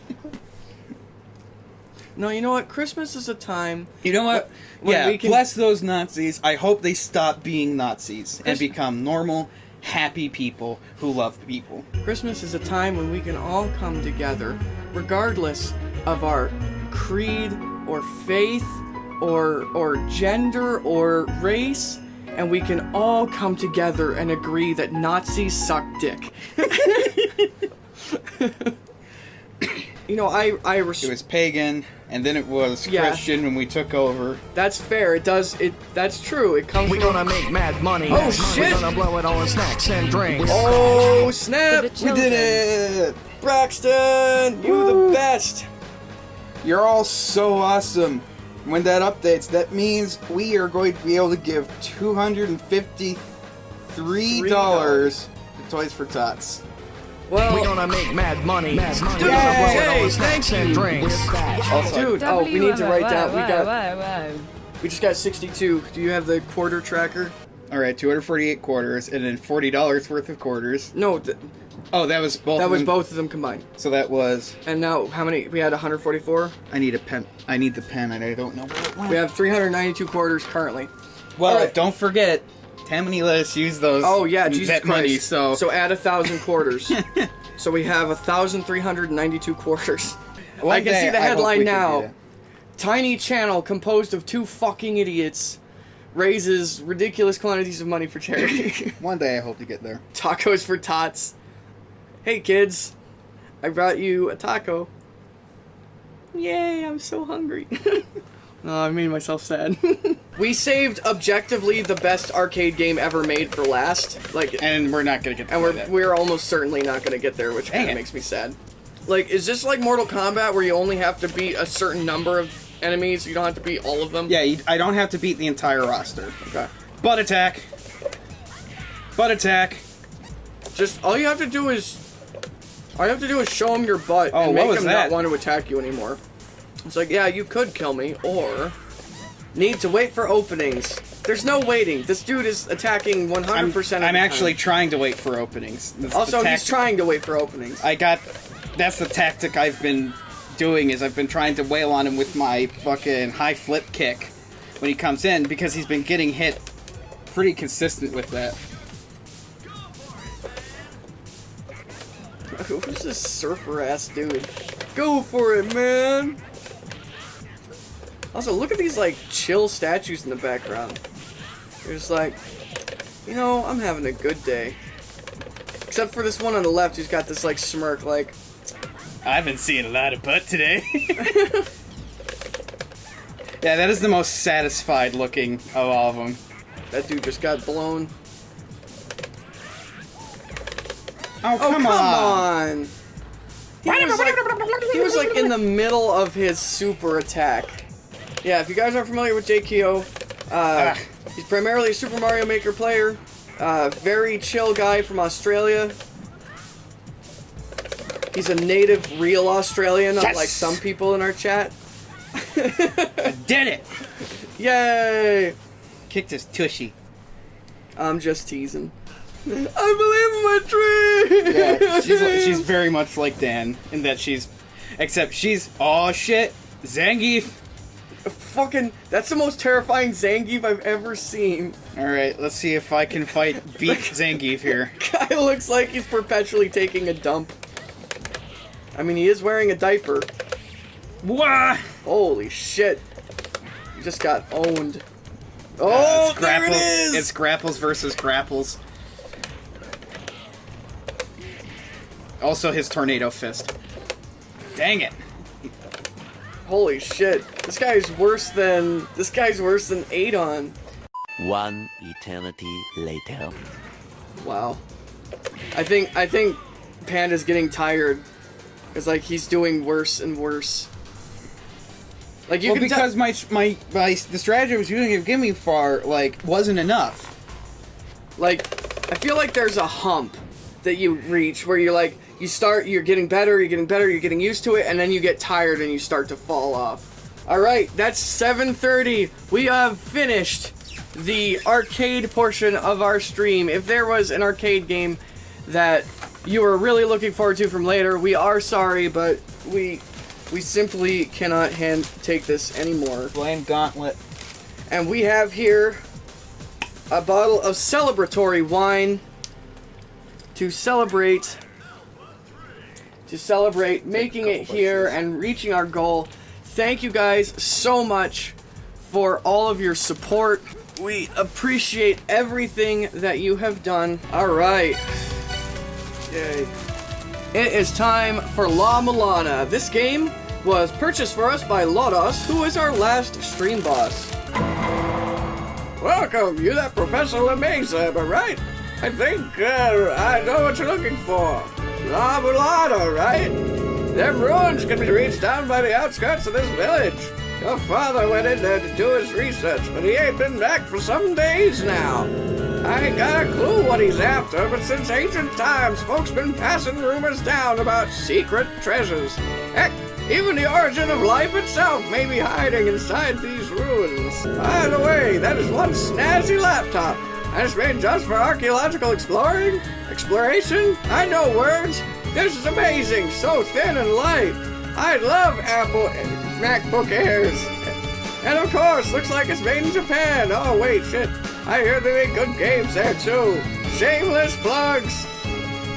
[SPEAKER 2] no, you know what? Christmas is a time
[SPEAKER 1] you know what?
[SPEAKER 2] When
[SPEAKER 1] yeah,
[SPEAKER 2] we can-
[SPEAKER 1] bless those Nazis. I hope they stop being Nazis and become normal, happy people who love people.
[SPEAKER 2] Christmas is a time when we can all come together, regardless of our creed or faith or or gender or race, and we can all come together and agree that Nazis suck dick. you know, I I res-
[SPEAKER 1] It was pagan, and then it was
[SPEAKER 2] Yeah.
[SPEAKER 1] Christian when we took over.
[SPEAKER 2] that's fair. It does it. That's true. It comes.
[SPEAKER 3] We
[SPEAKER 2] from-
[SPEAKER 3] gonna make mad money.
[SPEAKER 2] Oh, shit!
[SPEAKER 3] We
[SPEAKER 2] shit.
[SPEAKER 3] gonna blow it all on snacks and drinks.
[SPEAKER 2] Oh snap!
[SPEAKER 1] We did it!
[SPEAKER 2] Braxton, you the best.
[SPEAKER 1] You're all so awesome. When that updates, that means we are going to be able to give two hundred and fifty-three dollars to Toys for Tots.
[SPEAKER 2] Well,
[SPEAKER 3] We gonna make mad money. Mad money.
[SPEAKER 2] Dude,
[SPEAKER 3] We gonna blow it
[SPEAKER 2] Jay,
[SPEAKER 3] on snacks
[SPEAKER 2] thank
[SPEAKER 3] and drinks.
[SPEAKER 1] Also,
[SPEAKER 2] dude. Oh, we need to write down. We got.
[SPEAKER 4] got.
[SPEAKER 2] We just got 62. Do you have the quarter tracker?
[SPEAKER 1] all right, two hundred forty-eight quarters, and then forty dollars worth of quarters.
[SPEAKER 2] No, th-
[SPEAKER 1] Oh, that was both.
[SPEAKER 2] that
[SPEAKER 1] of
[SPEAKER 2] was
[SPEAKER 1] them.
[SPEAKER 2] both of them combined.
[SPEAKER 1] So that was.
[SPEAKER 2] And now, how many? We had 144.
[SPEAKER 1] I need a pen. I need the pen, and I don't know.
[SPEAKER 2] We have 392 quarters currently.
[SPEAKER 1] Well,
[SPEAKER 2] All right.
[SPEAKER 1] don't forget, Tammany let us use those.
[SPEAKER 2] Oh yeah, Jesus
[SPEAKER 1] that
[SPEAKER 2] Christ.
[SPEAKER 1] money. So,
[SPEAKER 2] so add a thousand quarters. so we have a 1,392 quarters.
[SPEAKER 1] one
[SPEAKER 2] I can see the headline now. Tiny channel composed of two fucking idiots raises ridiculous quantities of money for charity.
[SPEAKER 1] One day I hope to get there.
[SPEAKER 2] Tacos for tots. Hey kids, I brought you a taco. Yay, I'm so hungry. oh, I made myself sad. we saved objectively the best arcade game ever made for last. Like
[SPEAKER 1] And we're not gonna get.
[SPEAKER 2] and we're
[SPEAKER 1] that.
[SPEAKER 2] we're almost certainly not gonna get there, which kind of makes me sad. Like, is this like Mortal Kombat where you only have to beat a certain number of enemies? You don't have to beat all of them.
[SPEAKER 1] Yeah, you, I don't have to beat the entire roster.
[SPEAKER 2] Okay.
[SPEAKER 1] Butt attack. Butt attack.
[SPEAKER 2] Just all you have to do is all you have to do is show them your butt
[SPEAKER 1] Oh,
[SPEAKER 2] and make them
[SPEAKER 1] that?
[SPEAKER 2] not want to attack you anymore. It's like, yeah, you could kill me, or need to wait for openings. There's no waiting. This dude is attacking 100%
[SPEAKER 1] I'm,
[SPEAKER 2] of the
[SPEAKER 1] I'm actually trying to wait for openings. That's
[SPEAKER 2] Also, he's trying to wait for openings.
[SPEAKER 1] I got. That's the tactic I've been doing. Is I've been trying to wail on him with my fucking high flip kick when he comes in because he's been getting hit pretty consistent with that.
[SPEAKER 2] Who's this surfer ass dude? Go for it, man! Also, look at these like chill statues in the background. They're just like, you know, I'm having a good day. Except for this one on the left who's got this like smirk, like,
[SPEAKER 1] I've been seeing a lot of butt today. yeah, that is the most satisfied looking of all of them.
[SPEAKER 2] That dude just got blown.
[SPEAKER 1] Oh,
[SPEAKER 2] Oh,
[SPEAKER 1] come,
[SPEAKER 2] come
[SPEAKER 1] on.
[SPEAKER 2] on. He was, like, he was like in the middle of his super attack. Yeah, if you guys aren't familiar with JKO, uh,
[SPEAKER 1] Ah.
[SPEAKER 2] he's primarily a Super Mario Maker player. Uh, very chill guy from Australia. He's a native, real Australian,
[SPEAKER 1] Yes!
[SPEAKER 2] unlike some people in our chat.
[SPEAKER 1] Did it!
[SPEAKER 2] Yay!
[SPEAKER 1] Kicked his tushy.
[SPEAKER 2] I'm just teasing. I believe in my dream.
[SPEAKER 1] Yeah, she's, she's very much like Dan in that she's, except she's oh shit, Zangief.
[SPEAKER 2] Fucking. That's the most terrifying Zangief I've ever seen.
[SPEAKER 1] All right, let's see if I can fight beat Zangief here.
[SPEAKER 2] Guy looks like he's perpetually taking a dump. I mean, he is wearing a diaper.
[SPEAKER 1] Wah!
[SPEAKER 2] Holy shit! He just got owned.
[SPEAKER 1] Uh,
[SPEAKER 2] Oh,
[SPEAKER 1] it's
[SPEAKER 2] there it
[SPEAKER 1] grapples.
[SPEAKER 2] is!
[SPEAKER 1] It's grapples versus grapples. Also, his tornado fist. Dang it!
[SPEAKER 2] Holy shit! This guy's worse than this guy's worse than Adon.
[SPEAKER 7] One eternity later.
[SPEAKER 2] Wow. I think I think Panda's getting tired. It's like he's doing worse and worse. Like you
[SPEAKER 1] well,
[SPEAKER 2] can
[SPEAKER 1] because my my my the strategy I was using to give me far like wasn't enough.
[SPEAKER 2] like I feel like there's a hump that you reach where you're like you start you're getting better, you're getting better, you're getting used to it, and then you get tired and you start to fall off. Alright, that's 7.30. We have finished the arcade portion of our stream. If there was an arcade game that you were really looking forward to from later, we are sorry, but we we simply cannot hand take this anymore.
[SPEAKER 1] Blame Gauntlet.
[SPEAKER 2] And we have here a bottle of celebratory wine to celebrate to celebrate making it here and reaching our goal. Thank you guys so much for all of your support. We appreciate everything that you have done. All right. Yay. It is time for La Mulana. This game was purchased for us by Lodos, who is our last stream boss. Welcome, you that Professor Lemeza, am I right? I think uh, I know what you're looking for. La Mulana, right? Them ruins can be reached down by the outskirts of this village. Your father went in there to do his research, but he ain't been back for some days now. I ain't got a clue what he's after, but since ancient times, folks been passing rumors down about secret treasures. Heck, even the origin of life itself may be hiding inside these ruins. By the way, that is one snazzy laptop. That's made just for archaeological exploring? Exploration? I know words. This is amazing, so thin and light. I love Apple MacBook Airs. And of course, looks like it's made in Japan. Oh, wait, shit. I hear they make good games there, too. Shameless plugs.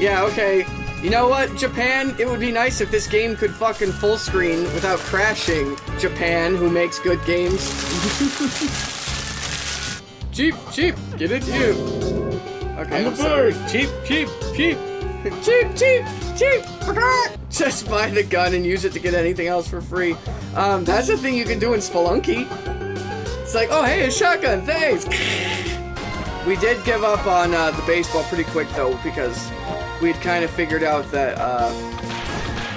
[SPEAKER 2] Yeah, okay. You know what, Japan? It would be nice if this game could fucking full screen without crashing. Japan, who makes good games. cheap, cheap. Get it, you. Okay, I'm, sorry.
[SPEAKER 5] Cheap, cheap, cheap.
[SPEAKER 2] cheap, cheap, cheap. Just buy the gun and use it to get anything else for free. Um, that's the thing you can do in Spelunky. It's like, oh hey, a shotgun, thanks. We did give up on uh, the baseball pretty quick though because we'd kind of figured out that uh,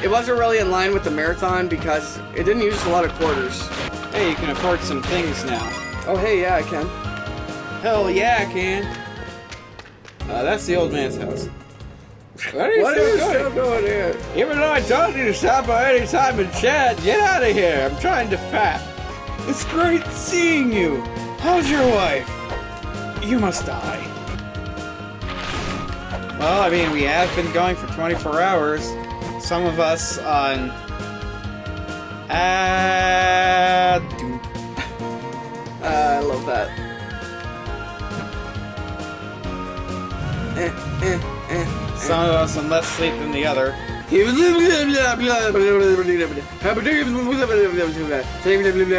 [SPEAKER 2] it wasn't really in line with the marathon because it didn't use a lot of quarters.
[SPEAKER 1] Hey, you can afford some things now.
[SPEAKER 2] Oh hey, yeah, I can.
[SPEAKER 1] Hell yeah, I can. Uh, that's the old man's house. What are you
[SPEAKER 2] What
[SPEAKER 1] still
[SPEAKER 2] are you
[SPEAKER 1] doing?
[SPEAKER 2] still doing here?
[SPEAKER 1] Even though I told you to stop by any time and chat, get out of here. I'm trying to fat. It's great seeing you. How's your wife? You must die. Well, I mean, we have been going for 24 hours. Some of us on. Ah.
[SPEAKER 2] Uh, I love that.
[SPEAKER 1] Some of us on less sleep than the other.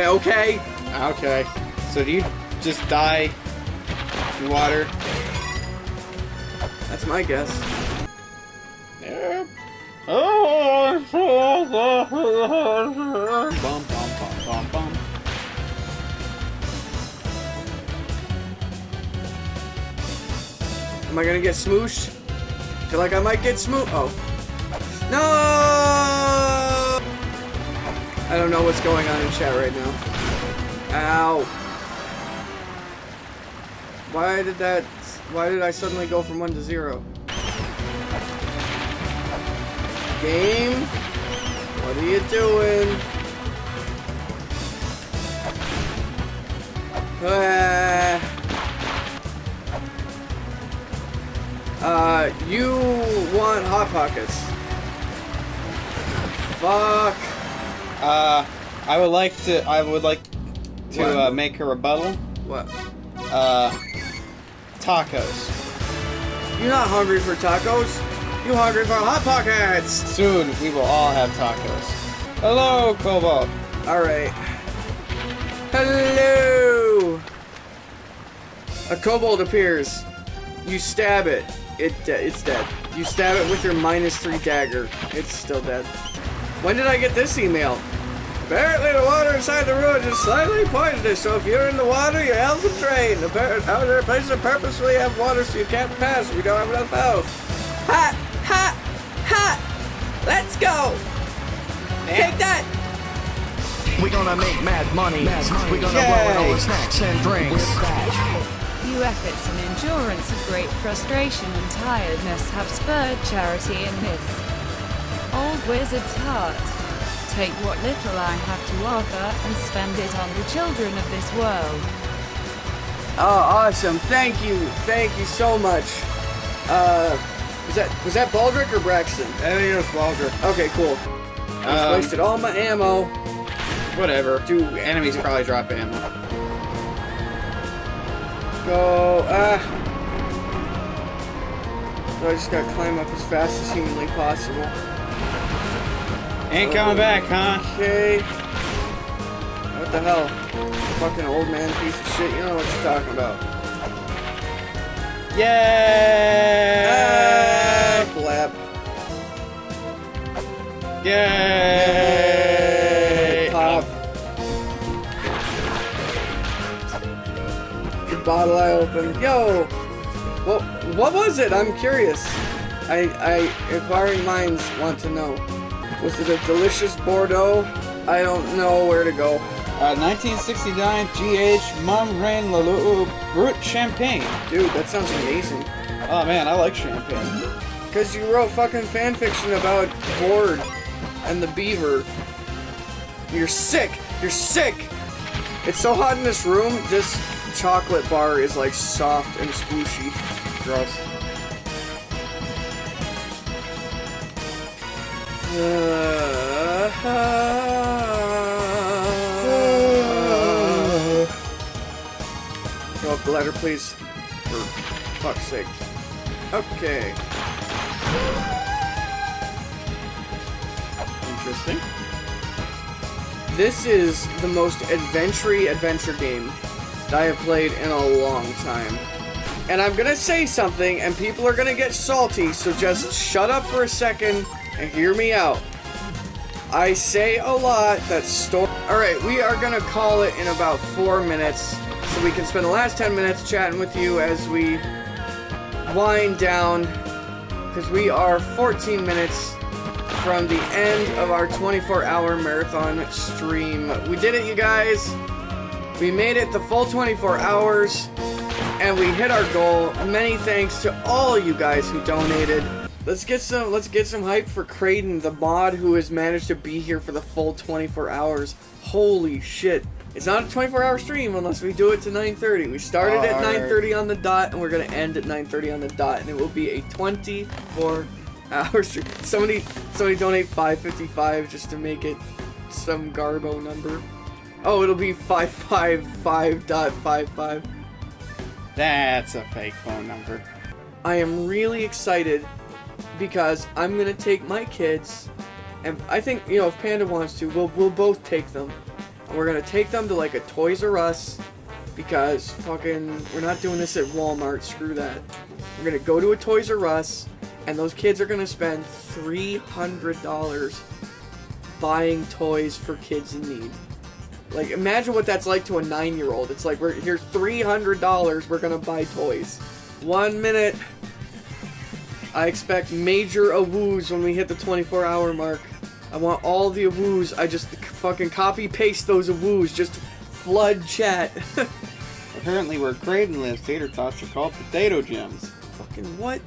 [SPEAKER 2] Okay.
[SPEAKER 1] Okay. So do you just die in water?
[SPEAKER 2] That's my guess.
[SPEAKER 1] Yep. Oh, bum, bum,
[SPEAKER 2] Am I gonna get smooshed? Feel like I might get smoosh. Oh. No! I don't know what's going on in chat right now. Ow. Why did that... Why did I suddenly go from 1 to 0? Game? What are you doing? Ah. Uh, you want Hot Pockets. Fuck.
[SPEAKER 1] Uh, I would like to. I would like to uh, make a rebuttal.
[SPEAKER 2] What?
[SPEAKER 1] Uh, tacos.
[SPEAKER 2] You're not hungry for tacos. You hungry for Hot Pockets.
[SPEAKER 1] Soon we will all have tacos. Hello, Cobalt.
[SPEAKER 2] Alright. Hello! A kobold appears. You stab it. It de- it's dead. You stab it with your minus three dagger. It's still dead. When did I get this email? Apparently the water inside the ruins is slightly poisonous, so if you're in the water, your health will drain. Apparently, other places purposely have water so you can't pass if you don't have enough health. Ha! Ha! Ha! Let's go! Take that!
[SPEAKER 3] We're gonna make mad money. We're gonna blow all the snacks and drinks.
[SPEAKER 4] Few efforts and endurance of great frustration and tiredness have spurred charity in this old wizard's heart. Take what little I have to offer and spend it on the children of this world.
[SPEAKER 2] Oh, awesome! Thank you, thank you so much. Uh, was that was that Baldrick or Braxton?
[SPEAKER 1] I think it was Baldrick.
[SPEAKER 2] Okay, cool. I
[SPEAKER 1] Um,
[SPEAKER 2] wasted all my ammo.
[SPEAKER 1] Whatever. Do enemies probably drop ammo?
[SPEAKER 2] Go. Ah. So I just gotta climb up as fast as humanly possible.
[SPEAKER 1] Ain't coming back, huh?
[SPEAKER 2] Okay. What the hell? Fucking old man piece of shit. You know what you're talking about.
[SPEAKER 1] Yay!
[SPEAKER 2] Ah, blap.
[SPEAKER 1] Yay!
[SPEAKER 2] Bottle I opened. Yo! What, what was it? I'm curious. I, I, inquiring minds want to know. Was it a delicious Bordeaux? I don't know where to go.
[SPEAKER 1] Uh, 1969 GH Mumm René Lalou Brut Champagne.
[SPEAKER 2] Dude, that sounds amazing.
[SPEAKER 1] Oh man, I like champagne.
[SPEAKER 2] Because you wrote fucking fanfiction about Board and the beaver. You're sick! You're sick! It's so hot in this room, this chocolate bar is like soft and squishy.
[SPEAKER 1] Gross.
[SPEAKER 2] Oh, Go up the ladder, please. For fuck's sake. Okay.
[SPEAKER 1] Interesting.
[SPEAKER 2] This is the most adventure adventure game I have played in a long time. And I'm gonna say something, and people are gonna get salty, so just shut up for a second and hear me out. I say a lot that story. Alright, we are gonna call it in about four minutes, so we can spend the last 10 minutes chatting with you as we wind down, because we are 14 minutes from the end of our 24 hour marathon stream. We did it, you guys. We made it the full 24 hours and we hit our goal. Many thanks to all you guys who donated. Let's get some let's get some hype for Creighton, the mod who has managed to be here for the full 24 hours. Holy shit. It's not a 24 hour stream unless we do it to 9:30. We started at
[SPEAKER 1] Alright.
[SPEAKER 2] 9:30 on the dot and we're going to end at 9:30 on the dot and it will be a 24 hour stream. Somebody somebody donate 555 just to make it some garbo number. Oh, it'll be 555.55.
[SPEAKER 1] That's a fake phone number.
[SPEAKER 2] I am really excited because I'm gonna take my kids, and I think you know if Panda wants to, we'll we'll both take them, and we're gonna take them to like a Toys R Us because fucking we're not doing this at Walmart. Screw that. We're gonna go to a Toys R Us, and those kids are gonna spend three hundred dollars buying toys for kids in need. Like, imagine what that's like to a nine-year-old. It's like, we're here's three hundred dollars. We're gonna buy toys. One minute. I expect major awoos when we hit the 24-hour mark. I want all the awoos. I just fucking copy paste those awoos. Just flood chat.
[SPEAKER 1] Apparently, where Creighton lives, tater tots are called potato gems.
[SPEAKER 2] fucking what?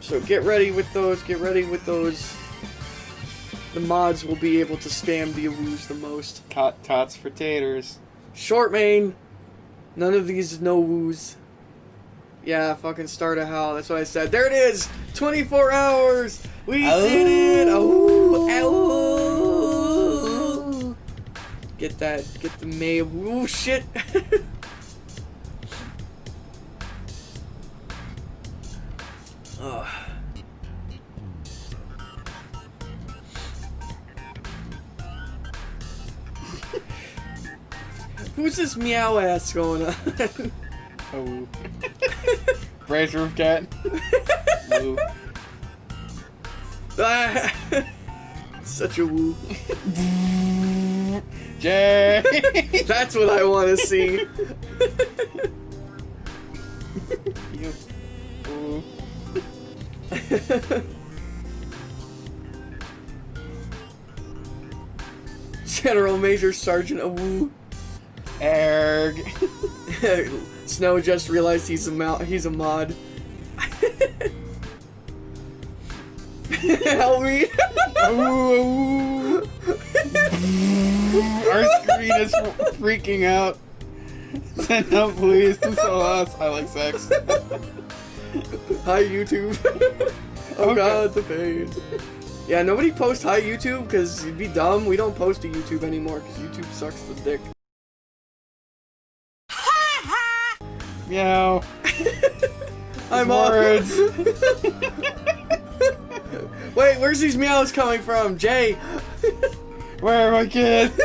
[SPEAKER 2] So get ready with those. Get ready with those. The mods will be able to spam the awoos the most.
[SPEAKER 1] Tot tots for taters.
[SPEAKER 2] Short main. None of these no woos. Yeah, fucking start a howl. That's what I said. There it is. 24 hours. We did it. Oh, ow. Get that. Get the May. Ooh, shit. Who's this meow ass going on?
[SPEAKER 1] Oh. Brace roof cat. Woo.
[SPEAKER 2] Ah, Such a woo.
[SPEAKER 1] Jay.
[SPEAKER 2] That's what I want to see.
[SPEAKER 1] You. Woo.
[SPEAKER 2] General Major Sergeant Awoo.
[SPEAKER 1] Erg.
[SPEAKER 2] Snow just realized he's a he's a mod. Help me!
[SPEAKER 1] Ooh, ooh. Our screen is freaking out. Send help, please. This is us. I like sex.
[SPEAKER 2] Hi YouTube. oh
[SPEAKER 1] Okay.
[SPEAKER 2] god, the pain. Yeah, nobody post hi YouTube because you'd be dumb. We don't post to YouTube anymore because YouTube sucks the dick.
[SPEAKER 1] Meow.
[SPEAKER 2] I'm
[SPEAKER 1] Words.
[SPEAKER 2] Wait, where's these meows coming from, Jay?
[SPEAKER 1] Where are my kids?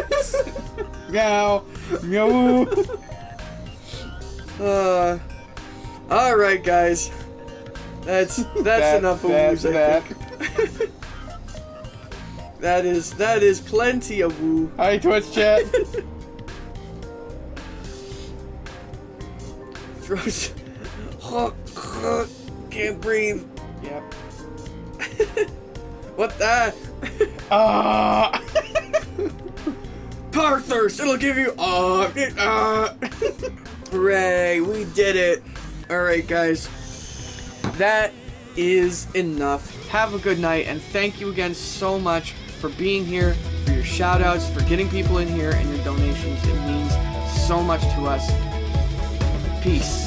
[SPEAKER 1] Meow. Meow.
[SPEAKER 2] Uh, all right, guys. That's that's
[SPEAKER 1] That-
[SPEAKER 2] enough of
[SPEAKER 1] that-
[SPEAKER 2] woos.
[SPEAKER 1] That.
[SPEAKER 2] that is that is plenty of woo.
[SPEAKER 1] Hi, Twitch chat.
[SPEAKER 2] Throws. Can't breathe.
[SPEAKER 1] Yep.
[SPEAKER 2] What the?
[SPEAKER 1] Ah.
[SPEAKER 2] Power thirst. It'll give you. Uh, it- uh. Hooray! We did it. All right, guys. That is enough. Have a good night, and thank you again so much for being here, for your shout outs, for getting people in here, and your donations. It means so much to us. Peace.